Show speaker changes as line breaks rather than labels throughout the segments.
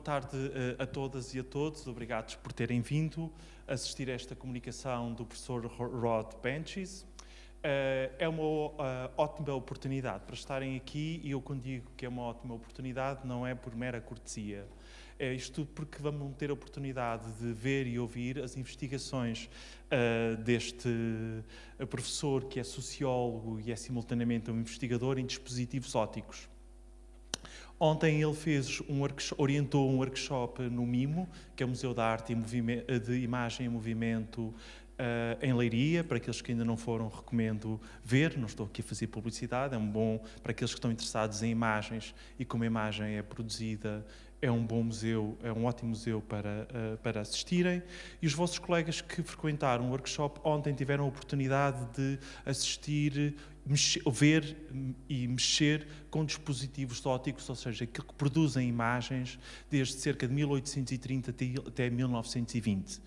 Boa tarde uh, a todas e a todos, obrigados por terem vindo assistir a esta comunicação do professor Rod Benches. Uh, é uma uh, ótima oportunidade para estarem aqui e eu quando digo que é uma ótima oportunidade não é por mera cortesia. É isto tudo porque vamos ter a oportunidade de ver e ouvir as investigações uh, deste professor que é sociólogo e é simultaneamente um investigador em dispositivos ópticos. Ontem ele fez um orientou um workshop no MIMO, que é o Museu da Arte e de Imagem em Movimento Uh, em Leiria, para aqueles que ainda não foram, recomendo ver, não estou aqui a fazer publicidade, é um bom, para aqueles que estão interessados em imagens e como a imagem é produzida, é um bom museu, é um ótimo museu para, uh, para assistirem. E os vossos colegas que frequentaram o workshop ontem tiveram a oportunidade de assistir, mexer, ver e mexer com dispositivos ópticos, ou seja, que produzem imagens desde cerca de 1830 até 1920.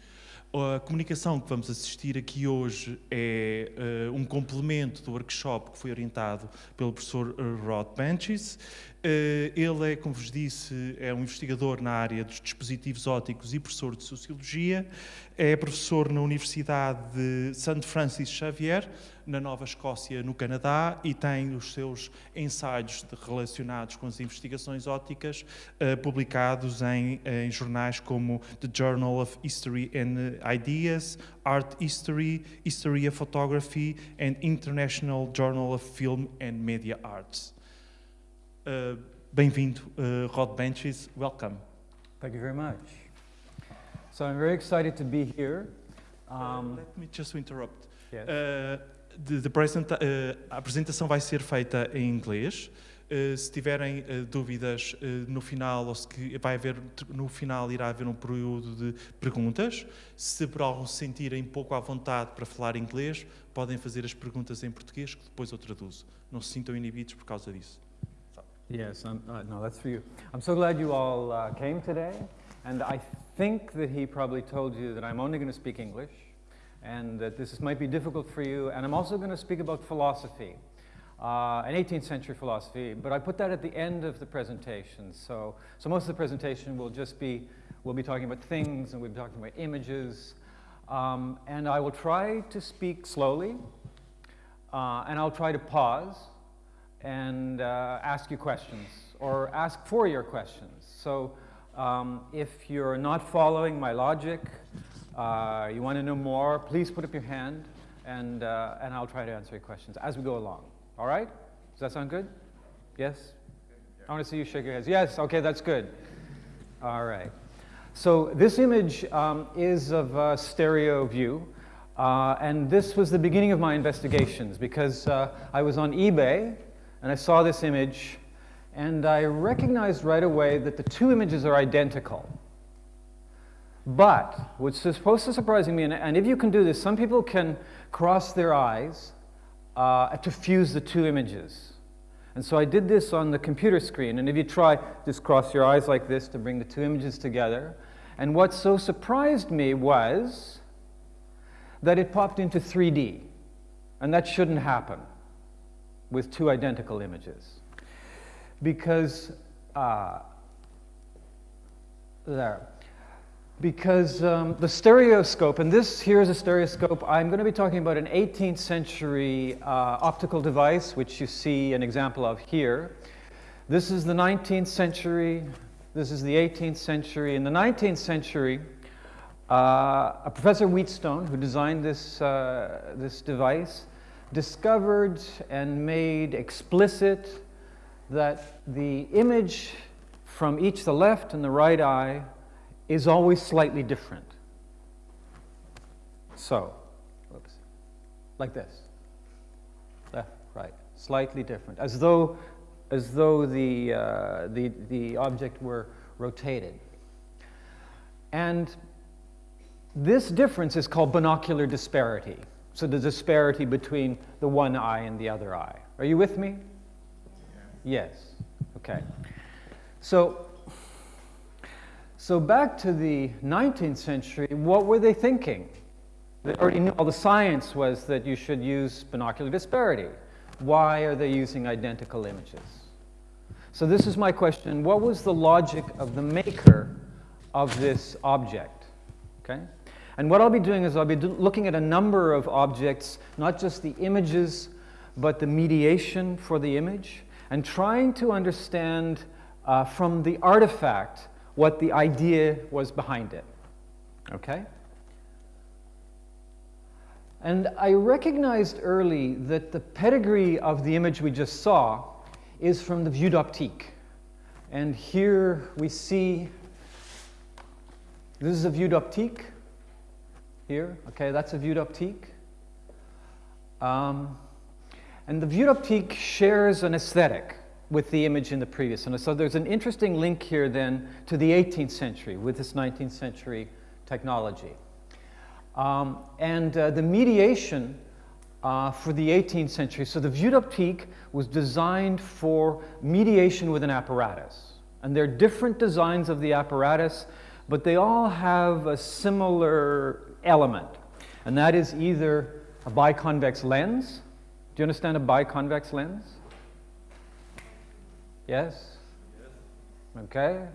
A comunicação que vamos assistir aqui hoje é uh, um complemento do workshop que foi orientado pelo professor eh, Rod Benches. Uh, ele é, como vos disse, é um investigador na área dos dispositivos ópticos e professor de Sociologia. É professor na Universidade de St. Francis Xavier, na Nova Escócia, no Canadá, e tem os seus ensaios relacionados com as investigações ópticas uh, publicados em, em, jornais como The Journal of History and Ideas, Art History, History of Photography and International Journal of Film and Media Arts. Uh, Bem-vindo, uh, Rod Benches. Welcome.
Thank you very much. So I'm very excited to be here.
Um, let me just interrupt. Yes. De, de apresenta, uh, a apresentação vai ser feita em inglês. Uh, se tiverem uh, dúvidas no final, ou se vai haver no final irá haver um período de perguntas. Se por algum se sentirem pouco à vontade para falar inglês, podem fazer as perguntas em português, que depois eu traduzo. Não se sintam inibidos por causa disso.
Yes, I'm, uh, no, that's for you. I'm so glad you all uh, came today, and I think that he probably told you that I'm only going to speak English and that this might be difficult for you. And I'm also going to speak about philosophy, uh, an 18th century philosophy, but I put that at the end of the presentation. So, so most of the presentation will just be, we'll be talking about things and we'll be talking about images. Um, and I will try to speak slowly, uh, and I'll try to pause and uh, ask you questions or ask for your questions. So um, if you're not following my logic, uh, you want to know more, please put up your hand, and, uh, and I'll try to answer your questions as we go along. All right? Does that sound good? Yes? I want to see you shake your heads. Yes, okay, that's good. All right. So this image um, is of a stereo view, uh, and this was the beginning of my investigations because uh, I was on eBay, and I saw this image, and I recognized right away that the two images are identical. But what's supposed to surprising me, and, and, if you can do this, some people can cross their eyes uh, to fuse the two images. And so I did this on the computer screen. And if you try, just cross your eyes like this to bring the two images together. And what so surprised me was that it popped into 3D. And that shouldn't happen with two identical images. Because, uh, there because um, the stereoscope, and this here is a stereoscope, I'm going to be talking about an 18th century uh, optical device, which you see an example of here. This is the 19th century, this is the 18th century. In the 19th century, uh, a Professor Wheatstone, who designed this, uh, this device, discovered and made explicit that the image from each the left and the right eye is always slightly different. So, oops, like this. Left, right, slightly different, as though, as though the, uh, the, the object were rotated. And this difference is called binocular disparity. So the disparity between the one eye and the other eye. Are you with me? Yeah. Yes. Okay. So so back to the 19th century, what were they thinking? They already knew all the science was that you should use binocular disparity. Why are they using identical images? So this is my question. What was the logic of the maker of this object? Okay? And what I'll be doing is I'll be looking at a number of objects, not just the images, but the mediation for the image, and trying to understand uh, from the artifact what the idea was behind it. Okay? And I recognized early that the pedigree of the image we just saw is from the vue d'optique. And here we see, this is a vue d'optique here. Okay, that's a vue d'optique. Um, and the vue d'optique shares an aesthetic with the image in the previous. And so there's an interesting link here then to the 18th century with this 19th century technology. Um, and uh, the mediation uh, for the 18th century, so the vue d'optique was designed for mediation with an apparatus. And there are different designs of the apparatus, but they all have a similar element. And that is either a biconvex lens. Do you understand a biconvex lens? Yes? Okay.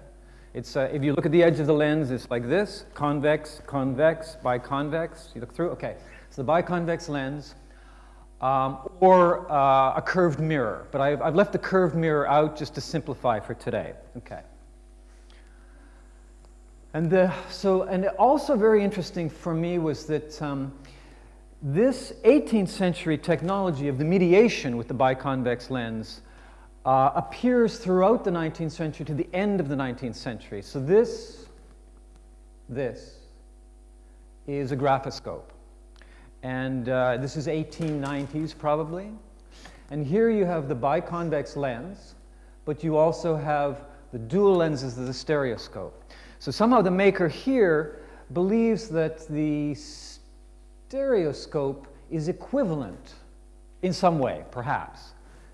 It's, uh, if you look at the edge of the lens, it's like this, convex, convex, biconvex. You look through, okay. So the biconvex lens, um, or uh, a curved mirror. But I've, I've left the curved mirror out just to simplify for today. Okay. And the, so, and also very interesting for me was that um, this 18th century technology of the mediation with the biconvex lens uh, appears throughout the 19th century to the end of the 19th century. So this, this is a graphoscope. And uh, this is 1890s probably. And here you have the biconvex lens, but you also have the dual lenses of the stereoscope. So somehow the maker here believes that the stereoscope is equivalent in some way, perhaps,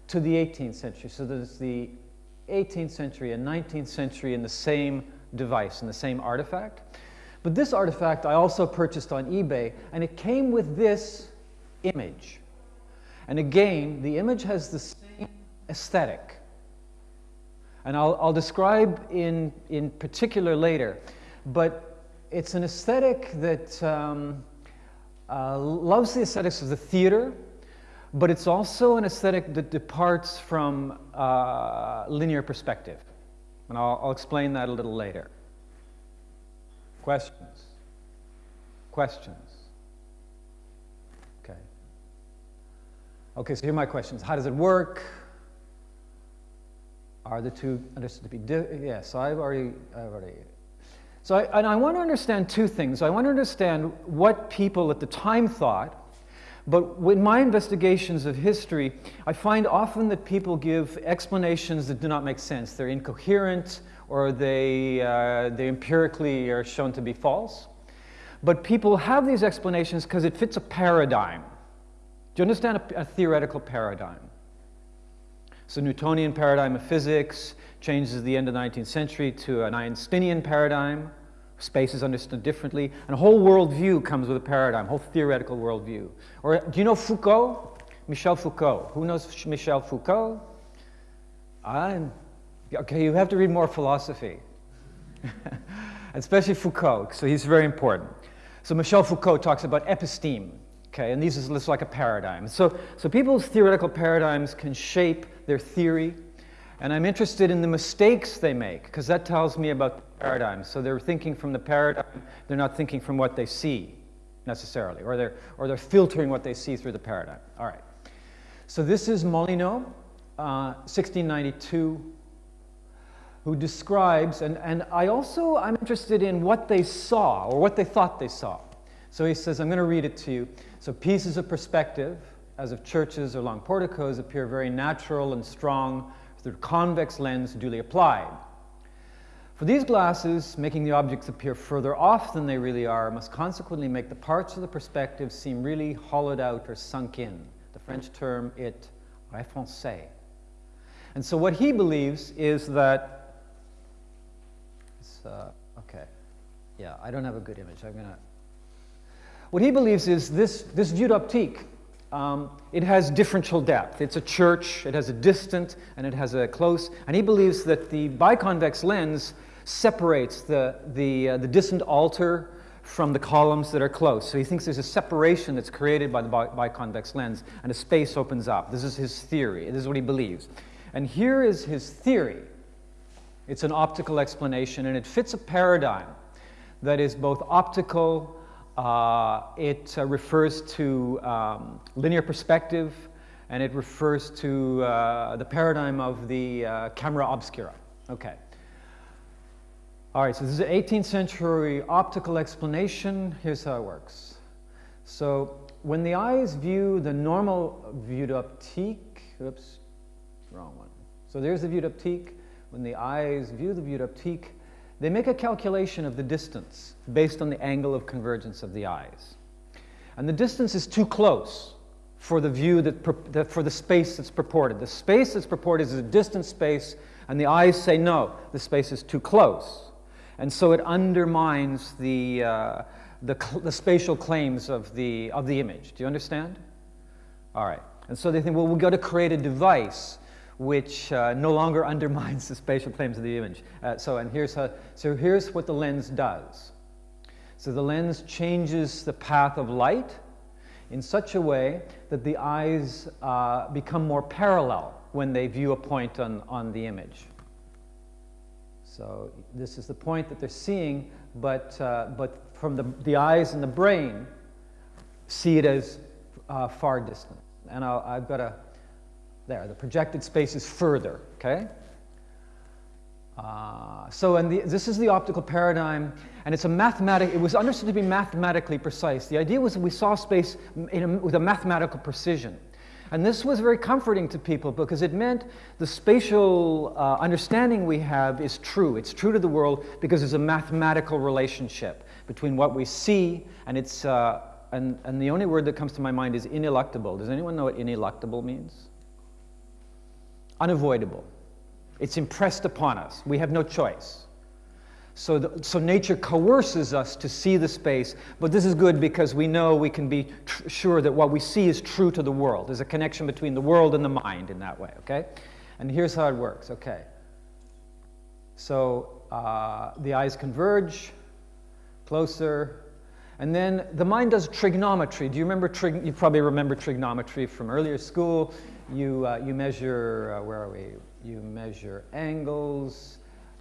to the 18th century. So there's the 18th century and 19th century in the same device, in the same artifact. But this artifact I also purchased on eBay, and it came with this image. And again, the image has the same aesthetic. And I'll, I'll describe in, in particular later. But it's an aesthetic that um, uh, loves the aesthetics of the theater, but it's also an aesthetic that departs from uh, linear perspective. And I'll, I'll explain that a little later. Questions? Questions? Okay. Okay, so here are my questions. How does it work? Are the two understood to be different? Yes, I've already, I've already. So, I, and I want to understand two things. I want to understand what people at the time thought but in my investigations of history, I find often that people give explanations that do not make sense. They're incoherent or they, uh, they empirically are shown to be false. But people have these explanations because it fits a paradigm. Do you understand a, a theoretical paradigm? So Newtonian paradigm of physics changes at the end of the 19th century to an Einsteinian paradigm. Space is understood differently. And a whole worldview comes with a paradigm, a whole theoretical worldview. Or do you know Foucault? Michel Foucault. Who knows Michel Foucault? I'm, okay, you have to read more philosophy. Especially Foucault, so he's very important. So Michel Foucault talks about episteme, okay, and these is like a paradigm. So, so people's theoretical paradigms can shape their theory, and I'm interested in the mistakes they make, because that tells me about the paradigm. So they're thinking from the paradigm, they're not thinking from what they see, necessarily, or they're, or they're filtering what they see through the paradigm. All right. So this is Molyneux, uh, 1692, who describes, and, and I also, I'm interested in what they saw, or what they thought they saw. So he says, I'm going to read it to you. So pieces of perspective, as of churches or long porticos, appear very natural and strong through convex lens duly applied. For these glasses, making the objects appear further off than they really are must consequently make the parts of the perspective seem really hollowed out or sunk in. The French term it réfoncé. And so what he believes is that, uh, okay, yeah, I don't have a good image. I'm gonna. What he believes is this this vue d'optique um, it has differential depth. It's a church, it has a distant, and it has a close. And he believes that the biconvex lens separates the, the, uh, the distant altar from the columns that are close. So he thinks there's a separation that's created by the bi biconvex lens, and a space opens up. This is his theory. This is what he believes. And here is his theory. It's an optical explanation, and it fits a paradigm that is both optical, it uh, refers to um, linear perspective, and it refers to uh, the paradigm of the uh, camera obscura. Okay. All right, so this is an 18th century optical explanation. Here's how it works. So when the eyes view the normal vue d'optique, oops, wrong one. So there's the vue d'optique. When the eyes view the vue d'optique, they make a calculation of the distance based on the angle of convergence of the eyes. And the distance is too close for the view that, that for the space that's purported. The space that's purported is a distant space, and the eyes say no, the space is too close. And so it undermines the, uh, the, the, spatial claims of the, of the image. Do you understand? All right. And so they think, well, we've got to create a device which uh, no longer undermines the spatial claims of the image. Uh, so, and here's how, so here's what the lens does. So the lens changes the path of light in such a way that the eyes uh, become more parallel when they view a point on, on the image. So this is the point that they're seeing, but, uh, but from the, the eyes and the brain see it as uh, far distant. And i have got a, there, the projected space is further, okay? Uh, so and this is the optical paradigm, and it's a mathematic, it was understood to be mathematically precise. The idea was that we saw space a, with a mathematical precision. And this was very comforting to people because it meant the spatial uh, understanding we have is true. It's true to the world because there's a mathematical relationship between what we see and it's, uh, and, and the only word that comes to my mind is ineluctable. Does anyone know what ineluctable means? Unavoidable. It's impressed upon us. We have no choice. So, the, so nature coerces us to see the space, but this is good because we know we can be sure that what we see is true to the world. There's a connection between the world and the mind in that way, okay? And here's how it works, okay? So uh, the eyes converge, closer, and then the mind does trigonometry. Do you remember, trig you probably remember trigonometry from earlier school. You, uh, you measure, uh, where are we? You measure angles,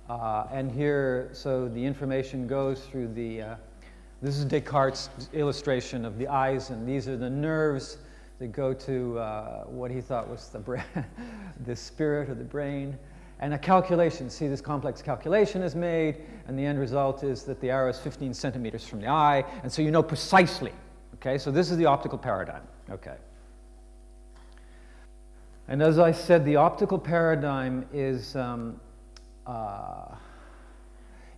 uh, and here, so the information goes through the, uh, this is Descartes' illustration of the eyes, and these are the nerves that go to uh, what he thought was the, the spirit of the brain. And a calculation, see this complex calculation is made, and the end result is that the arrow is 15 centimeters from the eye, and so you know precisely. Okay, so this is the optical paradigm. Okay. And as I said, the optical paradigm is um, uh,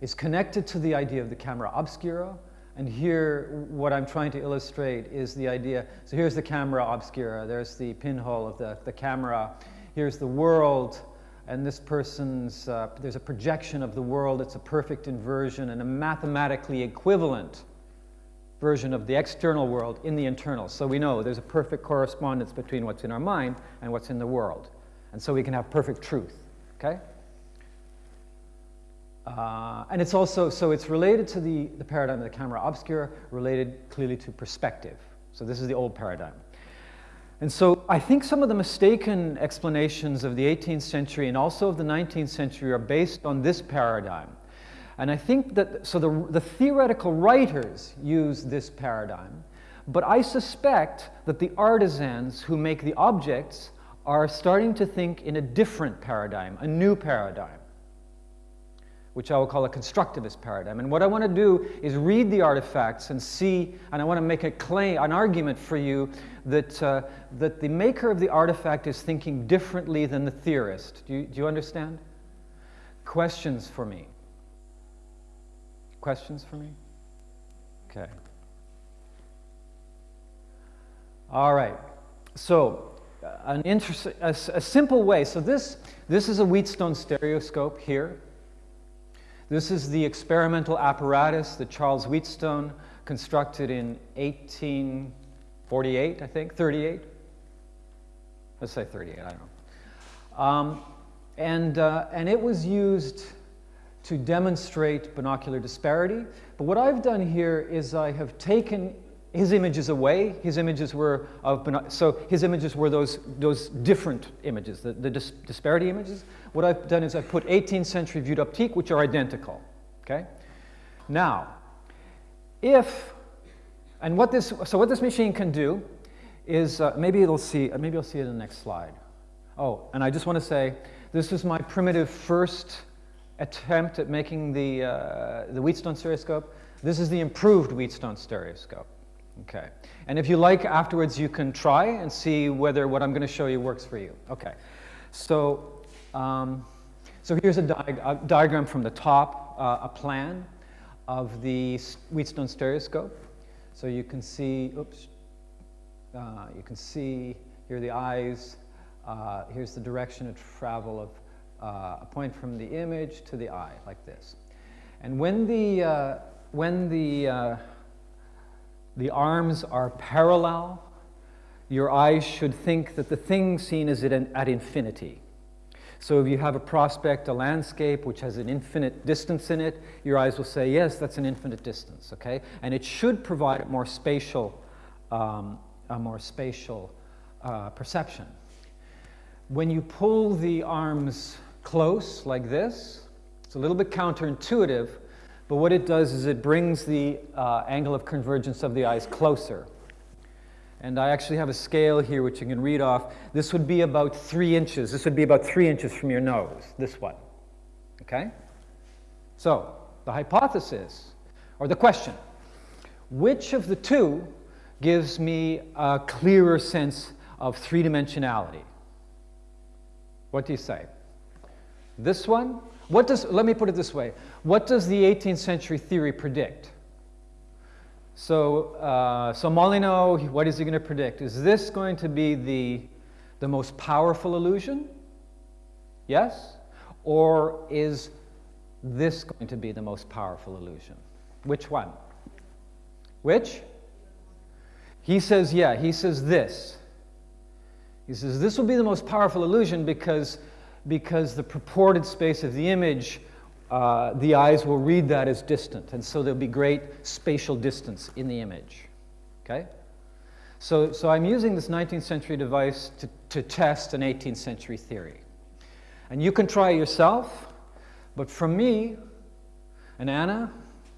is connected to the idea of the camera obscura. And here, what I'm trying to illustrate is the idea. So here's the camera obscura. There's the pinhole of the, the camera. Here's the world. And this person's, uh, there's a projection of the world. It's a perfect inversion and a mathematically equivalent version of the external world in the internal. So we know there's a perfect correspondence between what's in our mind and what's in the world. And so we can have perfect truth. Okay? Uh, and it's also, so it's related to the, the paradigm of the camera obscura, related clearly to perspective. So this is the old paradigm. And so I think some of the mistaken explanations of the 18th century and also of the 19th century are based on this paradigm. And I think that, so the, the theoretical writers use this paradigm, but I suspect that the artisans who make the objects are starting to think in a different paradigm, a new paradigm which I will call a constructivist paradigm. And what I want to do is read the artifacts and see, and I want to make a claim, an argument for you that, uh, that the maker of the artifact is thinking differently than the theorist. Do you, do you understand? Questions for me? Questions for me? Okay. All right. So, uh, an interest, a, a simple way. So this, this is a Wheatstone stereoscope here. This is the experimental apparatus that Charles Wheatstone constructed in 1848, I think, 38. Let's say 38, I don't know. Um, and, uh, and it was used to demonstrate binocular disparity. But what I've done here is I have taken his images away. His images were of, so his images were those, those different images, the, the dis disparity images. What I've done is I've put 18th century vues d'optique, which are identical, okay? Now, if, and what this, so what this machine can do is, uh, maybe it'll see, maybe you'll see it in the next slide. Oh, and I just want to say, this is my primitive first attempt at making the, uh, the Wheatstone stereoscope. This is the improved Wheatstone stereoscope. Okay. And if you like, afterwards you can try and see whether what I'm going to show you works for you. Okay. So, um, so here's a, di a, diagram from the top, uh, a plan of the Wheatstone stereoscope. So you can see, oops, uh, you can see here the eyes. Uh, here's the direction of travel of uh, a point from the image to the eye, like this. And when the, uh, when the, uh, the arms are parallel, your eyes should think that the thing seen is at, at infinity. So if you have a prospect, a landscape, which has an infinite distance in it, your eyes will say, yes, that's an infinite distance, okay? And it should provide a more spatial, um, a more spatial uh, perception. When you pull the arms close like this. It's a little bit counterintuitive, but what it does is it brings the uh, angle of convergence of the eyes closer. And I actually have a scale here which you can read off. This would be about three inches. This would be about three inches from your nose, this one. Okay? So, the hypothesis, or the question, which of the two gives me a clearer sense of three-dimensionality? What do you say? This one, what does, let me put it this way. What does the 18th century theory predict? So, uh, so Molyneux, what is he going to predict? Is this going to be the, the most powerful illusion? Yes? Or is this going to be the most powerful illusion? Which one? Which? He says, yeah, he says this. He says this will be the most powerful illusion because because the purported space of the image, uh, the eyes will read that as distant, and so there'll be great spatial distance in the image. Okay? So, so I'm using this 19th century device to, to test an 18th century theory. And you can try yourself, but from me, and Anna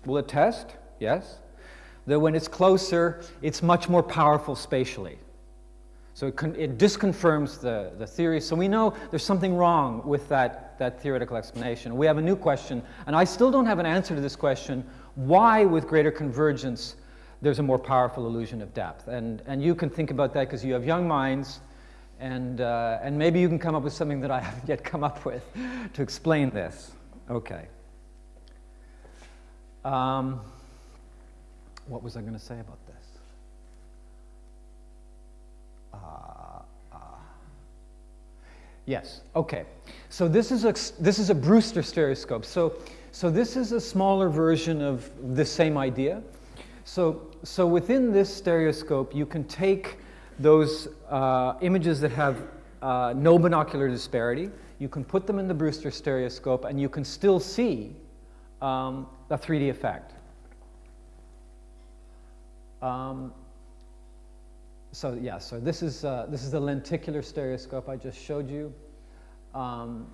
will attest, yes, that when it's closer, it's much more powerful spatially. So it, it, disconfirms the, the theory. So we know there's something wrong with that, that theoretical explanation. We have a new question, and I still don't have an answer to this question, why with greater convergence there's a more powerful illusion of depth. And, and you can think about that because you have young minds, and, uh, and maybe you can come up with something that I haven't yet come up with to explain this. Okay. Um, what was I going to say about this? Uh, uh, yes, okay. So this is a, this is a Brewster stereoscope. So, so this is a smaller version of the same idea. So, so within this stereoscope, you can take those uh, images that have uh, no binocular disparity, you can put them in the Brewster stereoscope, and you can still see um, a 3D effect. Um, so yeah, so this is, uh, this is the lenticular stereoscope I just showed you. Um,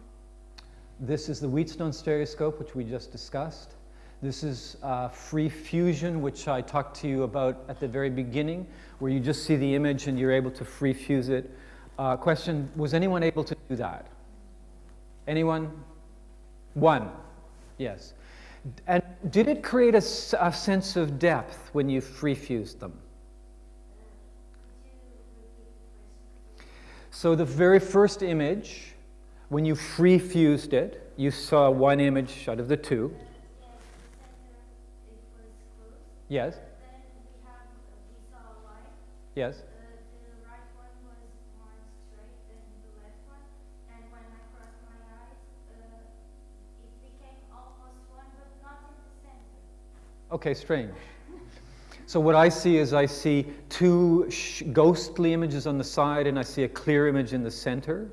this is the Wheatstone stereoscope, which we just discussed. This is uh, free fusion, which I talked to you about at the very beginning, where you just see the image and you're able to free fuse it. Uh, question, was anyone able to do that? Anyone? One, yes. And did it create a, a sense of depth when you free fused them? So the very first image, when you free fused it, you saw one image out of the two. Yes. Yes. Okay, strange. So what I see is I see two ghostly images on the side and I see a clear image in the center.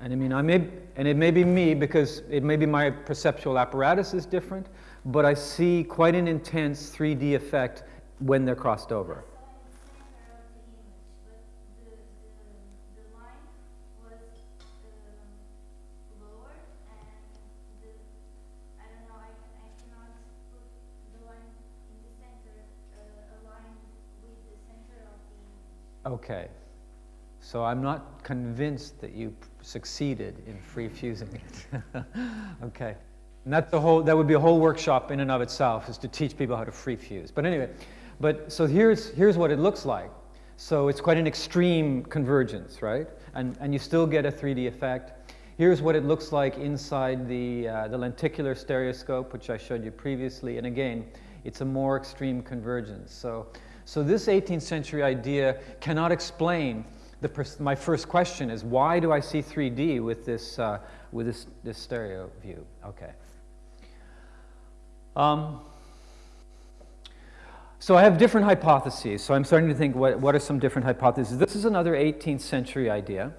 And I mean, I may, and it may be me because it may be my perceptual apparatus is different, but I see quite an intense 3D effect when they're crossed over. Okay. So I'm not convinced that you succeeded in free fusing it. okay. And that's the whole, that would be a whole workshop in and of itself, is to teach people how to free fuse. But anyway, but so here's, here's what it looks like. So it's quite an extreme convergence, right? And, and you still get a 3D effect. Here's what it looks like inside the, uh, the lenticular stereoscope, which I showed you previously. And again, it's a more extreme convergence. So so this 18th century idea cannot explain the, my first question is why do I see 3D with this, uh, with this, this stereo view? Okay. Um, so I have different hypotheses. So I'm starting to think what, what are some different hypotheses. This is another 18th century idea.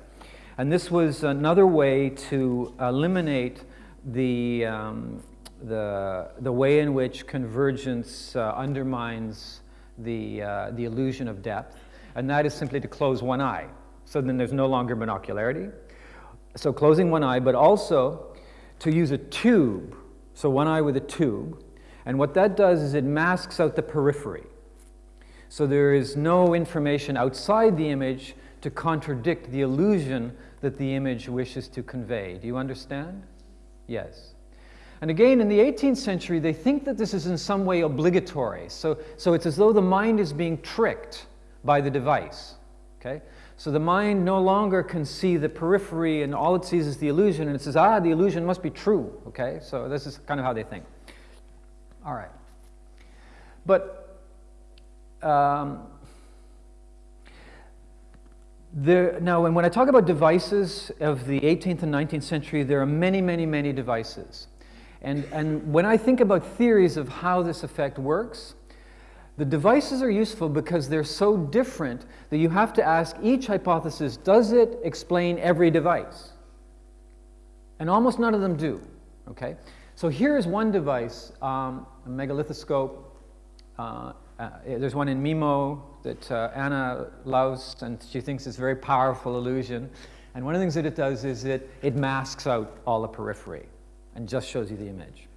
And this was another way to eliminate the, um, the, the way in which convergence uh, undermines the, uh, the illusion of depth, and that is simply to close one eye. So then there's no longer monocularity. So closing one eye, but also to use a tube, so one eye with a tube, and what that does is it masks out the periphery. So there is no information outside the image to contradict the illusion that the image wishes to convey. Do you understand? Yes. And again, in the 18th century, they think that this is in some way obligatory. So, so it's as though the mind is being tricked by the device. Okay? So the mind no longer can see the periphery and all it sees is the illusion and it says, ah, the illusion must be true. Okay? So this is kind of how they think. All right. But um, there, now, when I talk about devices of the 18th and 19th century, there are many, many, many devices. And, and when I think about theories of how this effect works, the devices are useful because they're so different that you have to ask each hypothesis, does it explain every device? And almost none of them do, okay? So here's one device, um, a megalethoscope. Uh, uh, there's one in MIMO that uh, Anna loves, and she thinks it's a very powerful illusion. And one of the things that it does is it, it masks out all the periphery and just shows you the image.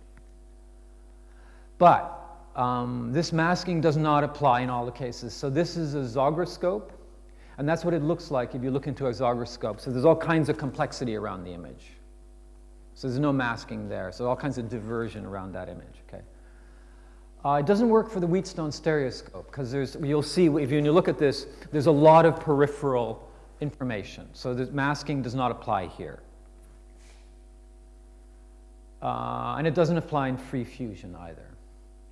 But um, this masking does not apply in all the cases. So this is a zograscope, and that's what it looks like if you look into a zograscope. So there's all kinds of complexity around the image. So there's no masking there. So all kinds of diversion around that image, okay? Uh, it doesn't work for the Wheatstone stereoscope because there's, you'll see if you, you look at this, there's a lot of peripheral information. So the masking does not apply here. Uh, and it doesn't apply in free fusion either.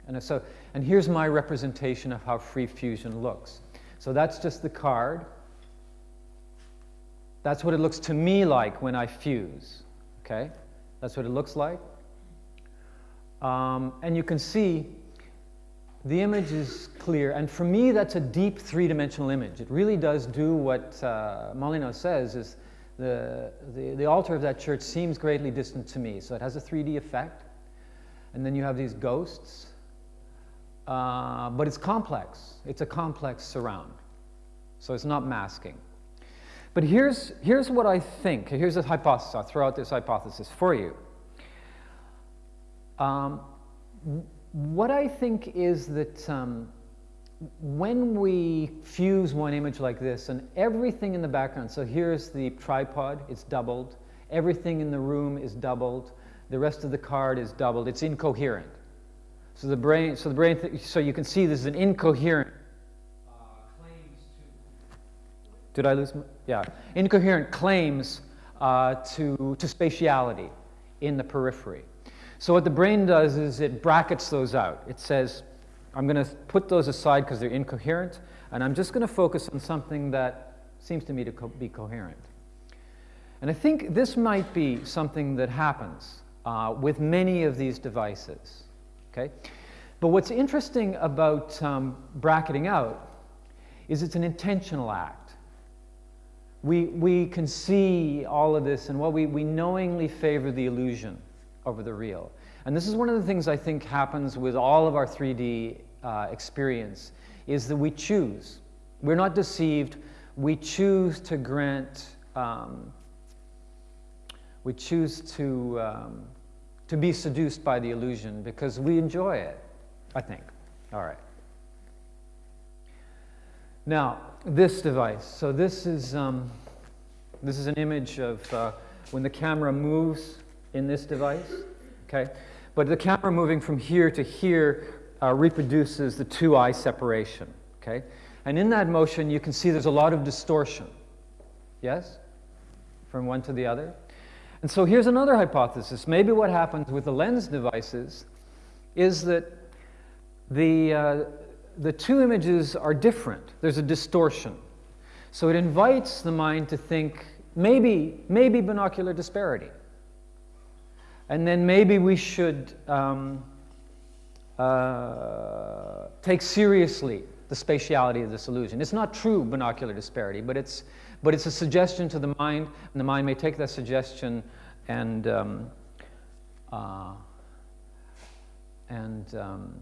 And, so, and here's my representation of how free fusion looks. So that's just the card. That's what it looks to me like when I fuse. Okay? That's what it looks like. Um, and you can see the image is clear. And for me, that's a deep three-dimensional image. It really does do what uh, Molyneux says is the, the, the altar of that church seems greatly distant to me. So it has a 3D effect. And then you have these ghosts. Uh, but it's complex. It's a complex surround. So it's not masking. But here's, here's what I think. Here's a hypothesis. I'll throw out this hypothesis for you. Um, what I think is that um, when we fuse one image like this and everything in the background, so here's the tripod, it's doubled, everything in the room is doubled, the rest of the card is doubled, it's incoherent. So the brain, so the brain, so you can see this is an incoherent uh, claims to, did I lose, my, yeah, incoherent claims uh, to, to spatiality in the periphery. So what the brain does is it brackets those out. It says, I'm going to put those aside because they're incoherent, and I'm just going to focus on something that seems to me to co be coherent. And I think this might be something that happens uh, with many of these devices. Okay? But what's interesting about um, bracketing out is it's an intentional act. We, we can see all of this, and what we, we knowingly favor the illusion over the real. And this is one of the things I think happens with all of our 3D uh, experience, is that we choose. We're not deceived. We choose to grant, um, we choose to, um, to be seduced by the illusion because we enjoy it, I think. All right. Now, this device. So this is, um, this is an image of uh, when the camera moves in this device, okay? But the camera moving from here to here uh, reproduces the two-eye separation, okay? And in that motion, you can see there's a lot of distortion, yes? From one to the other. And so here's another hypothesis. Maybe what happens with the lens devices is that the, uh, the two images are different. There's a distortion. So it invites the mind to think maybe, maybe binocular disparity. And then maybe we should um, uh, take seriously the spatiality of this illusion. It's not true binocular disparity, but it's, but it's a suggestion to the mind, and the mind may take that suggestion and, um, uh, and um,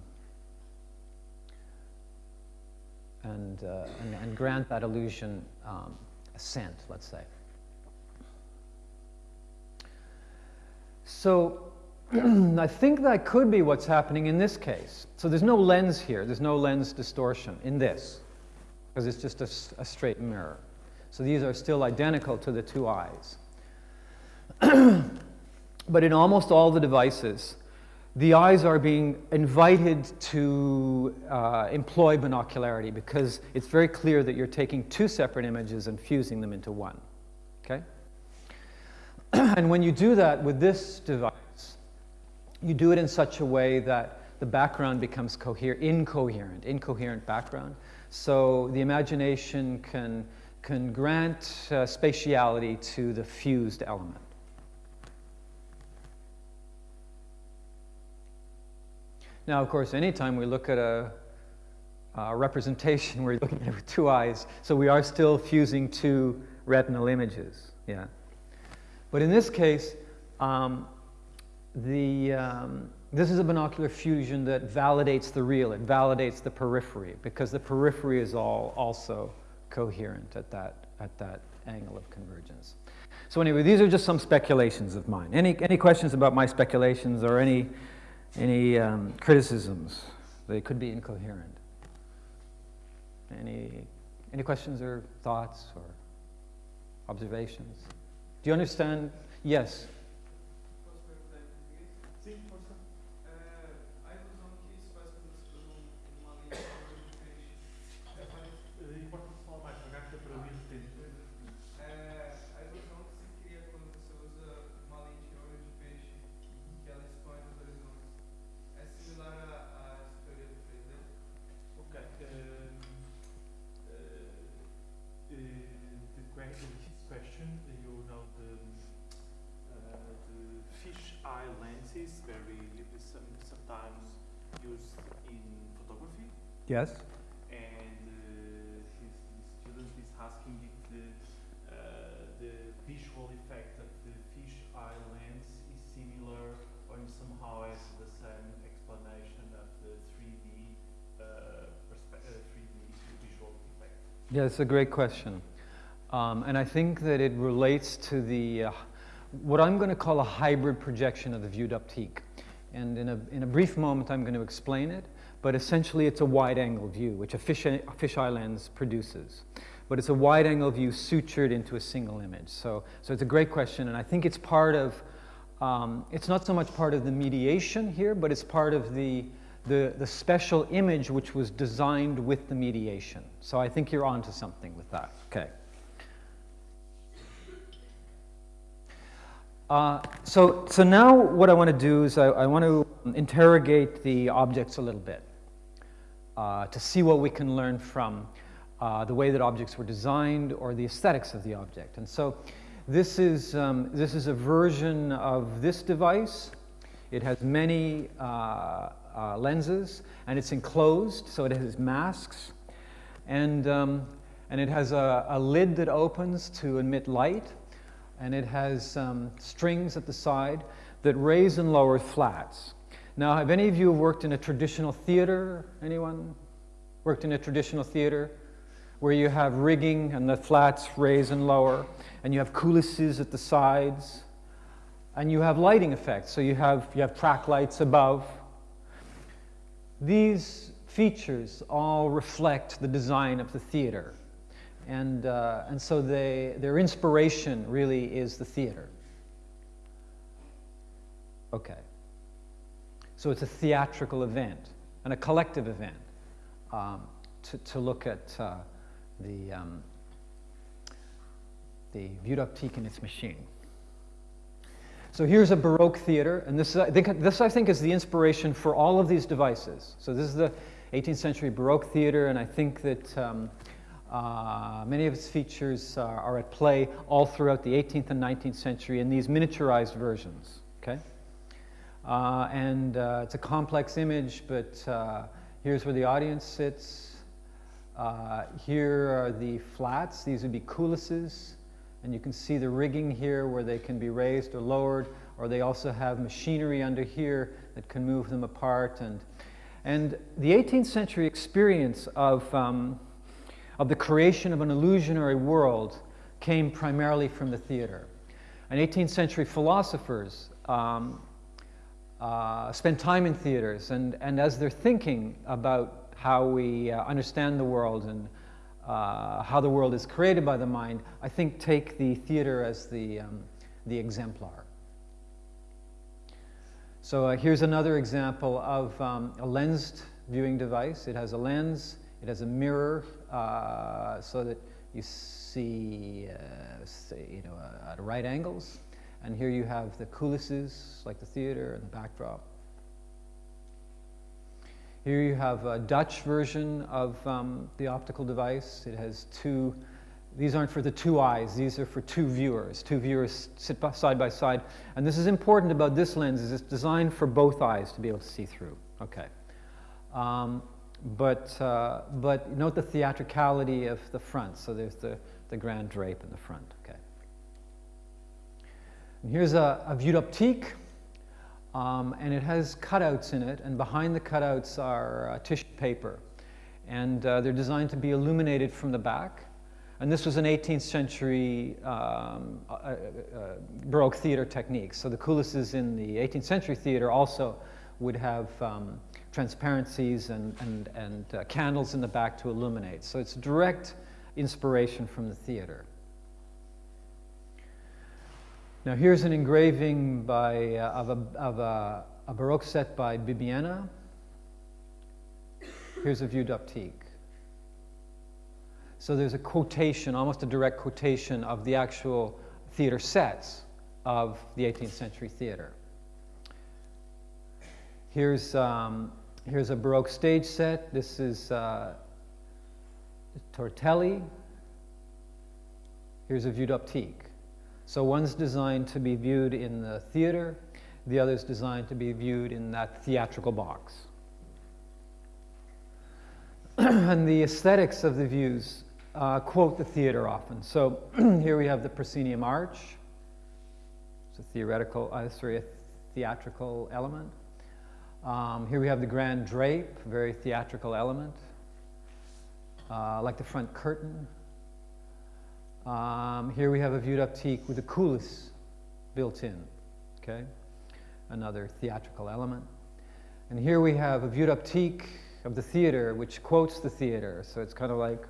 and, uh, and, and, grant that illusion um, assent, let's say. So I think that could be what's happening in this case. So there's no lens here, there's no lens distortion in this, because it's just a, a straight mirror. So these are still identical to the two eyes. but in almost all the devices, the eyes are being invited to uh, employ binocularity because it's very clear that you're taking two separate images and fusing them into one. Okay? and when you do that with this device, you do it in such a way that the background becomes coher incoherent, incoherent background. So the imagination can, can grant uh, spatiality to the fused element. Now, of course, anytime we look at a, a representation, we're looking at it with two eyes, so we are still fusing two retinal images, yeah. But in this case, um, the, um, this is a binocular fusion that validates the real, it validates the periphery, because the periphery is all also coherent at that, at that angle of convergence. So anyway, these are just some speculations of mine. Any, any questions about my speculations or any any um, criticisms? They could be incoherent. Any, any questions or thoughts or observations? Do you understand? Yes. Yes.
And uh, his, student is asking if the, uh, the visual effect of the fish eye lens is similar or somehow has the same explanation of the 3D, uh, 3D visual effect.
Yeah, it's a great question. Um, and I think that it relates to the, uh, what I'm going to call a hybrid projection of the vue d'optique. And in a, in a brief moment, I'm going to explain it but essentially it's a wide-angle view, which a, fish, fisheye lens produces. But it's a wide-angle view sutured into a single image. So, so it's a great question, and I think it's part of, um, it's not so much part of the mediation here, but it's part of the, the, the special image which was designed with the mediation. So I think you're onto something with that. Okay. Uh, so, so now what I want to do is I, I want to interrogate the objects a little bit uh, to see what we can learn from uh, the way that objects were designed or the aesthetics of the object. And so this is, um, this is a version of this device. It has many uh, uh, lenses, and it's enclosed, so it has masks, and, um, and it has a, a, lid that opens to emit light, and it has um, strings at the side that raise and lower flats. Now, have any of you worked in a traditional theater? Anyone worked in a traditional theater? Where you have rigging and the flats raise and lower, and you have coulisses at the sides, and you have lighting effects. So you have, you have track lights above. These features all reflect the design of the theater. And, uh, and so they, their inspiration really is the theater. Okay. So it's a theatrical event and a collective event um, to, to look at uh, the, um, the and its machine. So here's a Baroque theater, and this, I think, this I think is the inspiration for all of these devices. So this is the 18th century Baroque theater, and I think that um, uh, many of its features are, are, at play all throughout the 18th and 19th century in these miniaturized versions. Okay, uh, and uh, it's a complex image, but uh, here's where the audience sits. Uh, here are the flats; these would be coulisses. And you can see the rigging here where they can be raised or lowered, or they also have machinery under here that can move them apart. And, and the 18th century experience of, um, of the creation of an illusionary world came primarily from the theater. And 18th century philosophers um, uh, spent time in theaters, and, and as they're thinking about how we uh, understand the world and uh, how the world is created by the mind, I think take the theater as the, um, the exemplar. So uh, here's another example of um, a lensed viewing device. It has a lens, it has a mirror uh, so that you see, uh, say, you know, at right angles. And here you have the coulisses, like the theater and the backdrop. Here you have a Dutch version of um, the optical device. It has two, these aren't for the two eyes, these are for two viewers. Two viewers sit by, side by side. And this is important about this lens is it's designed for both eyes to be able to see through. Okay. Um, but, uh, but note the theatricality of the front. So there's the, the grand drape in the front. Here's a, a vue d'optique. Um, and it has cutouts in it, and behind the cutouts are uh, tissue paper. And uh, they're designed to be illuminated from the back. And this was an 18th century um, uh, Baroque theater technique. So the coulisses in the 18th century theater also would have um, transparencies and, and, and uh, candles in the back to illuminate. So it's direct inspiration from the theater. Now here's an engraving by, uh, of, a, of a, a, Baroque set by Bibbiena. Here's a vue d'optique. So there's a quotation, almost a direct quotation of the actual theater sets of the 18th century theater. Here's, um, here's a Baroque stage set. This is uh, Torelli. Here's a vue d'optique. So one's designed to be viewed in the theater, the other's designed to be viewed in that theatrical box. and the aesthetics of the views uh, quote the theater often. So here we have the proscenium arch. It's a theoretical, uh, sorry, a theatrical element. Um, here we have the grand drape, very theatrical element. Uh, like the front curtain, um, here we have a vue d'optique with a coulisse built in, okay? Another theatrical element. And here we have a vue d'optique of the theater, which quotes the theater. So it's kind of like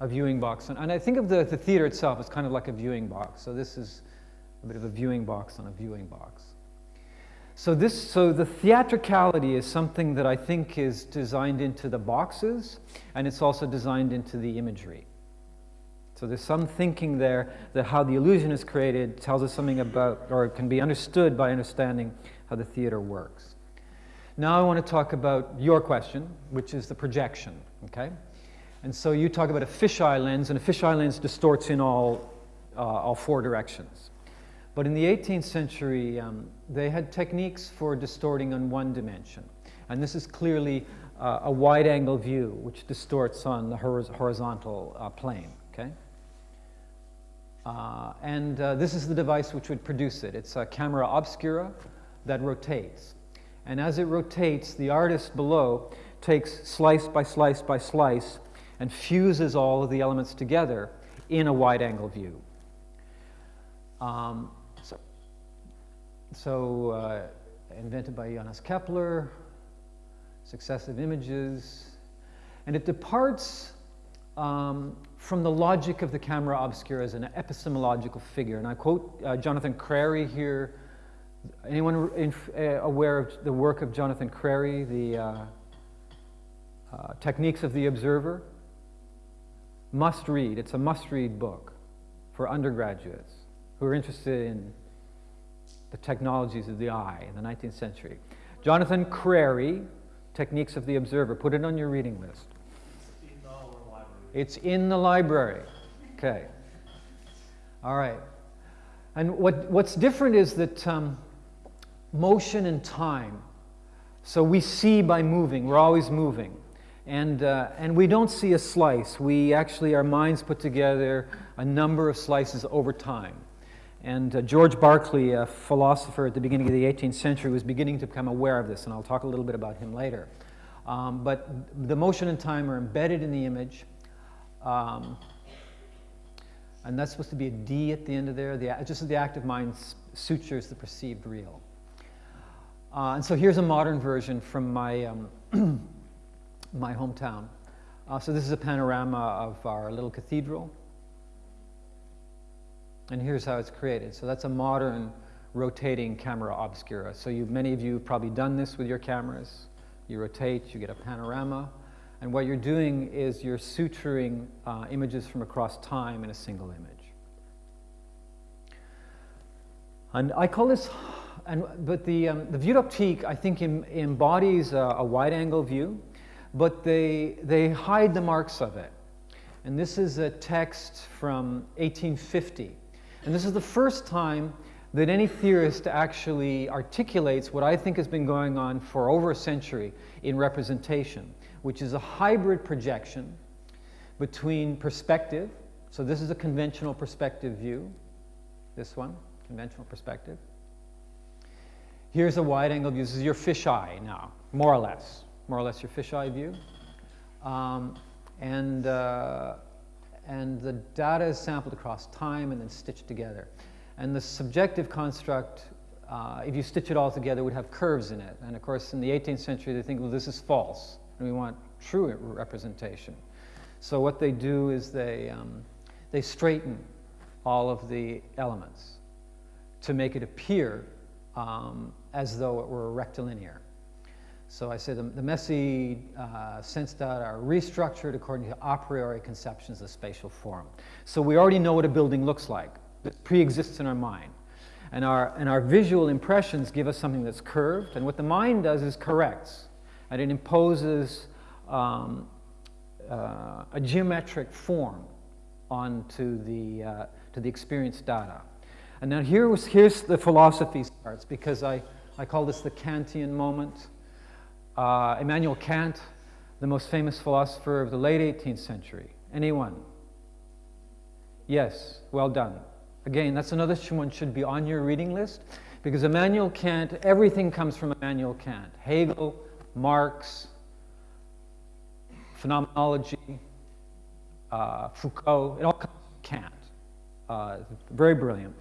a viewing box. And, and I think of the, the theater itself as kind of like a viewing box. So this is a bit of a viewing box on a viewing box. So this, so the theatricality is something that I think is designed into the boxes, and it's also designed into the imagery. So there's some thinking there that how the illusion is created tells us something about, or can be understood by understanding how the theater works. Now I want to talk about your question, which is the projection, okay? And so you talk about a fisheye lens, and a fisheye lens distorts in all, uh, all four directions. But in the 18th century, um, they had techniques for distorting on one dimension. And this is clearly uh, a wide angle view, which distorts on the horizontal uh, plane, okay? Uh, and uh, this is the device which would produce it. It's a camera obscura that rotates. And as it rotates, the artist below takes slice by slice by slice and fuses all of the elements together in a wide angle view. Um, so, so uh, invented by Johannes Kepler, successive images, and it departs um, from the logic of the camera obscura as an epistemological figure. And I quote uh, Jonathan Crary here. Anyone in, uh, aware of the work of Jonathan Crary, the uh, uh, Techniques of the Observer? Must read. It's a must read book for undergraduates who are interested in the technologies of the eye in the 19th century. Jonathan Crary, Techniques of the Observer. Put it on your reading list. It's in the library. Okay. All right. And what, what's different is that um, motion and time. So we see by moving, we're always moving. And, uh, and we don't see a slice. We actually, our minds put together a number of slices over time. And uh, George Berkeley, a philosopher at the beginning of the 18th century, was beginning to become aware of this, and I'll talk a little bit about him later. Um, but the motion and time are embedded in the image, um, and that's supposed to be a D at the end of there. The, just the active mind sutures the perceived real. Uh, and so here's a modern version from my, um, my hometown. Uh, so this is a panorama of our little cathedral. And here's how it's created. So that's a modern rotating camera obscura. So you, many of you have probably done this with your cameras. You rotate, you get a panorama. And what you're doing is you're suturing uh, images from across time in a single image. And I call this, and, but the, um, the vue I think, em, embodies a, a wide angle view, but they, they hide the marks of it. And this is a text from 1850. And this is the first time that any theorist actually articulates what I think has been going on for over a century in representation which is a hybrid projection between perspective. So this is a conventional perspective view. This one, conventional perspective. Here's a wide angle view. This is your fisheye now, more or less. More or less your fisheye view. Um, and, uh, and the data is sampled across time and then stitched together. And the subjective construct, uh, if you stitch it all together, would have curves in it. And of course, in the 18th century, they think, well, this is false and we want true representation. So what they do is they, um, they straighten all of the elements to make it appear um, as though it were rectilinear. So I say the, the messy uh, sense data are restructured according to a priori conceptions of spatial form. So we already know what a building looks like. It pre-exists in our mind. And our, and our visual impressions give us something that's curved. And what the mind does is corrects and it imposes um, uh, a geometric form onto the, uh, to the experience data. And now here was, here's the philosophy starts because I, I call this the Kantian moment. Uh, Immanuel Kant, the most famous philosopher of the late 18th century. Anyone? Yes, well done. Again, that's another one should be on your reading list because Immanuel Kant, everything comes from Immanuel Kant. Hegel, Marx, phenomenology, uh, Foucault, it all comes from Kant. Uh, very brilliant.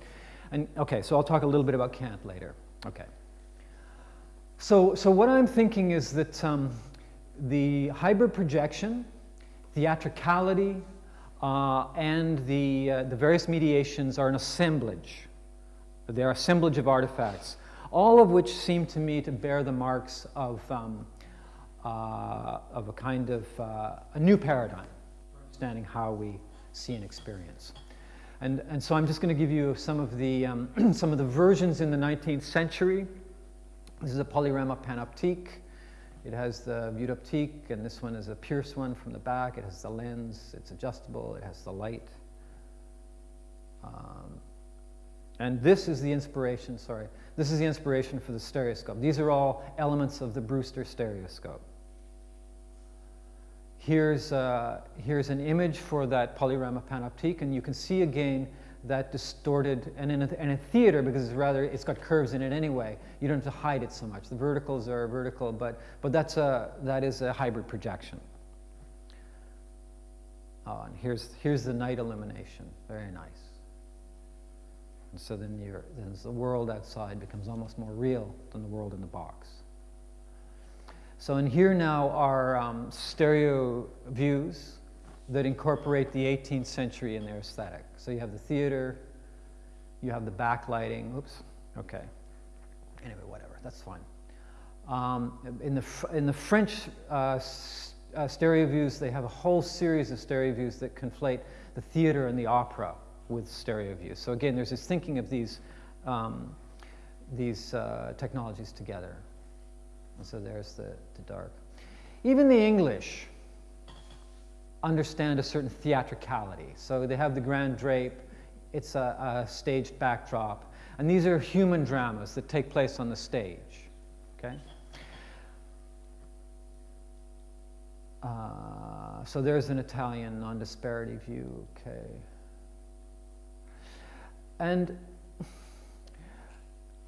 And okay, so I'll talk a little bit about Kant later. Okay. So, so what I'm thinking is that um, the hybrid projection, theatricality, uh, and the, uh, the various mediations are an assemblage. They're assemblage of artifacts all of which seem to me to bear the marks of, um, uh, of a kind of uh, a new paradigm for understanding how we see and experience. And, and so I'm just going to give you some of, the, um, some of the versions in the 19th century. This is a polyrama panoptique. It has the vue d'optique, and this one is a Pierce one from the back. It has the lens, it's adjustable, it has the light. Um, And this is the inspiration, sorry, this is the inspiration for the stereoscope. These are all elements of the Brewster stereoscope. Here's, uh, here's an image for that polyrama panoptique, and you can see again that distorted, and in a, in a, theater, because it's rather, it's got curves in it anyway, you don't have to hide it so much. The verticals are vertical, but, but that's a, that is a hybrid projection. Oh, and here's, here's the night illumination, very nice. And so then, then the world outside becomes almost more real than the world in the box. So in here now are um, stereo views that incorporate the 18th century in their aesthetic. So you have the theater, you have the backlighting. Oops, okay. Anyway, whatever, that's fine. Um, in, the, in the French uh, uh, stereo views, they have a whole series of stereo views that conflate the theater and the opera with stereo view. So again, there's this thinking of these, um, these uh, technologies together. And so there's the, the dark. Even the English understand a certain theatricality. So they have the grand drape, it's a, a staged backdrop. And these are human dramas that take place on the stage. Okay? Uh, so there's an Italian non-disparity view, okay. And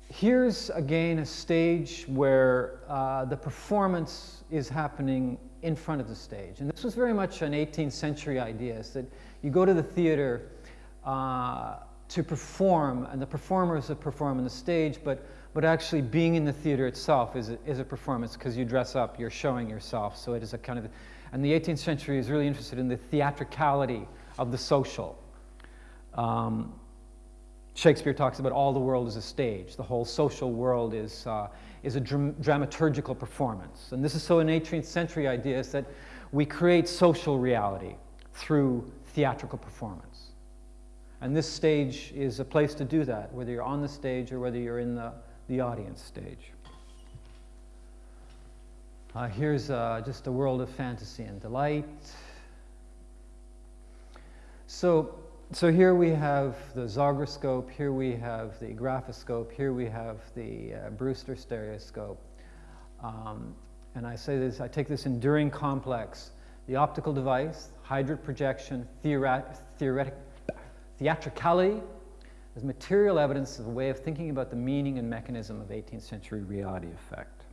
here's again a stage where uh, the performance is happening in front of the stage. And this was very much an 18th century idea, is that you go to the theater uh, to perform, and the performers that perform on the stage, but, but actually being in the theater itself is a, is a performance because you dress up, you're showing yourself. So it is a kind of, and the 18th century is really interested in the theatricality of the social. Um, Shakespeare talks about all the world as a stage. The whole social world is, uh, is a dram dramaturgical performance. And this is so an 18th century idea is that we create social reality through theatrical performance. And this stage is a place to do that, whether you're on the stage or whether you're in the, the audience stage. Uh, here's uh, just a world of fantasy and delight. So so here we have the Zograscope, here we have the Graphoscope, here we have the uh, Brewster stereoscope. Um, and I say this, I take this enduring complex, the optical device, hybrid projection, theoret theoretic, theatricality, as material evidence of a way of thinking about the meaning and mechanism of 18th century reality effect.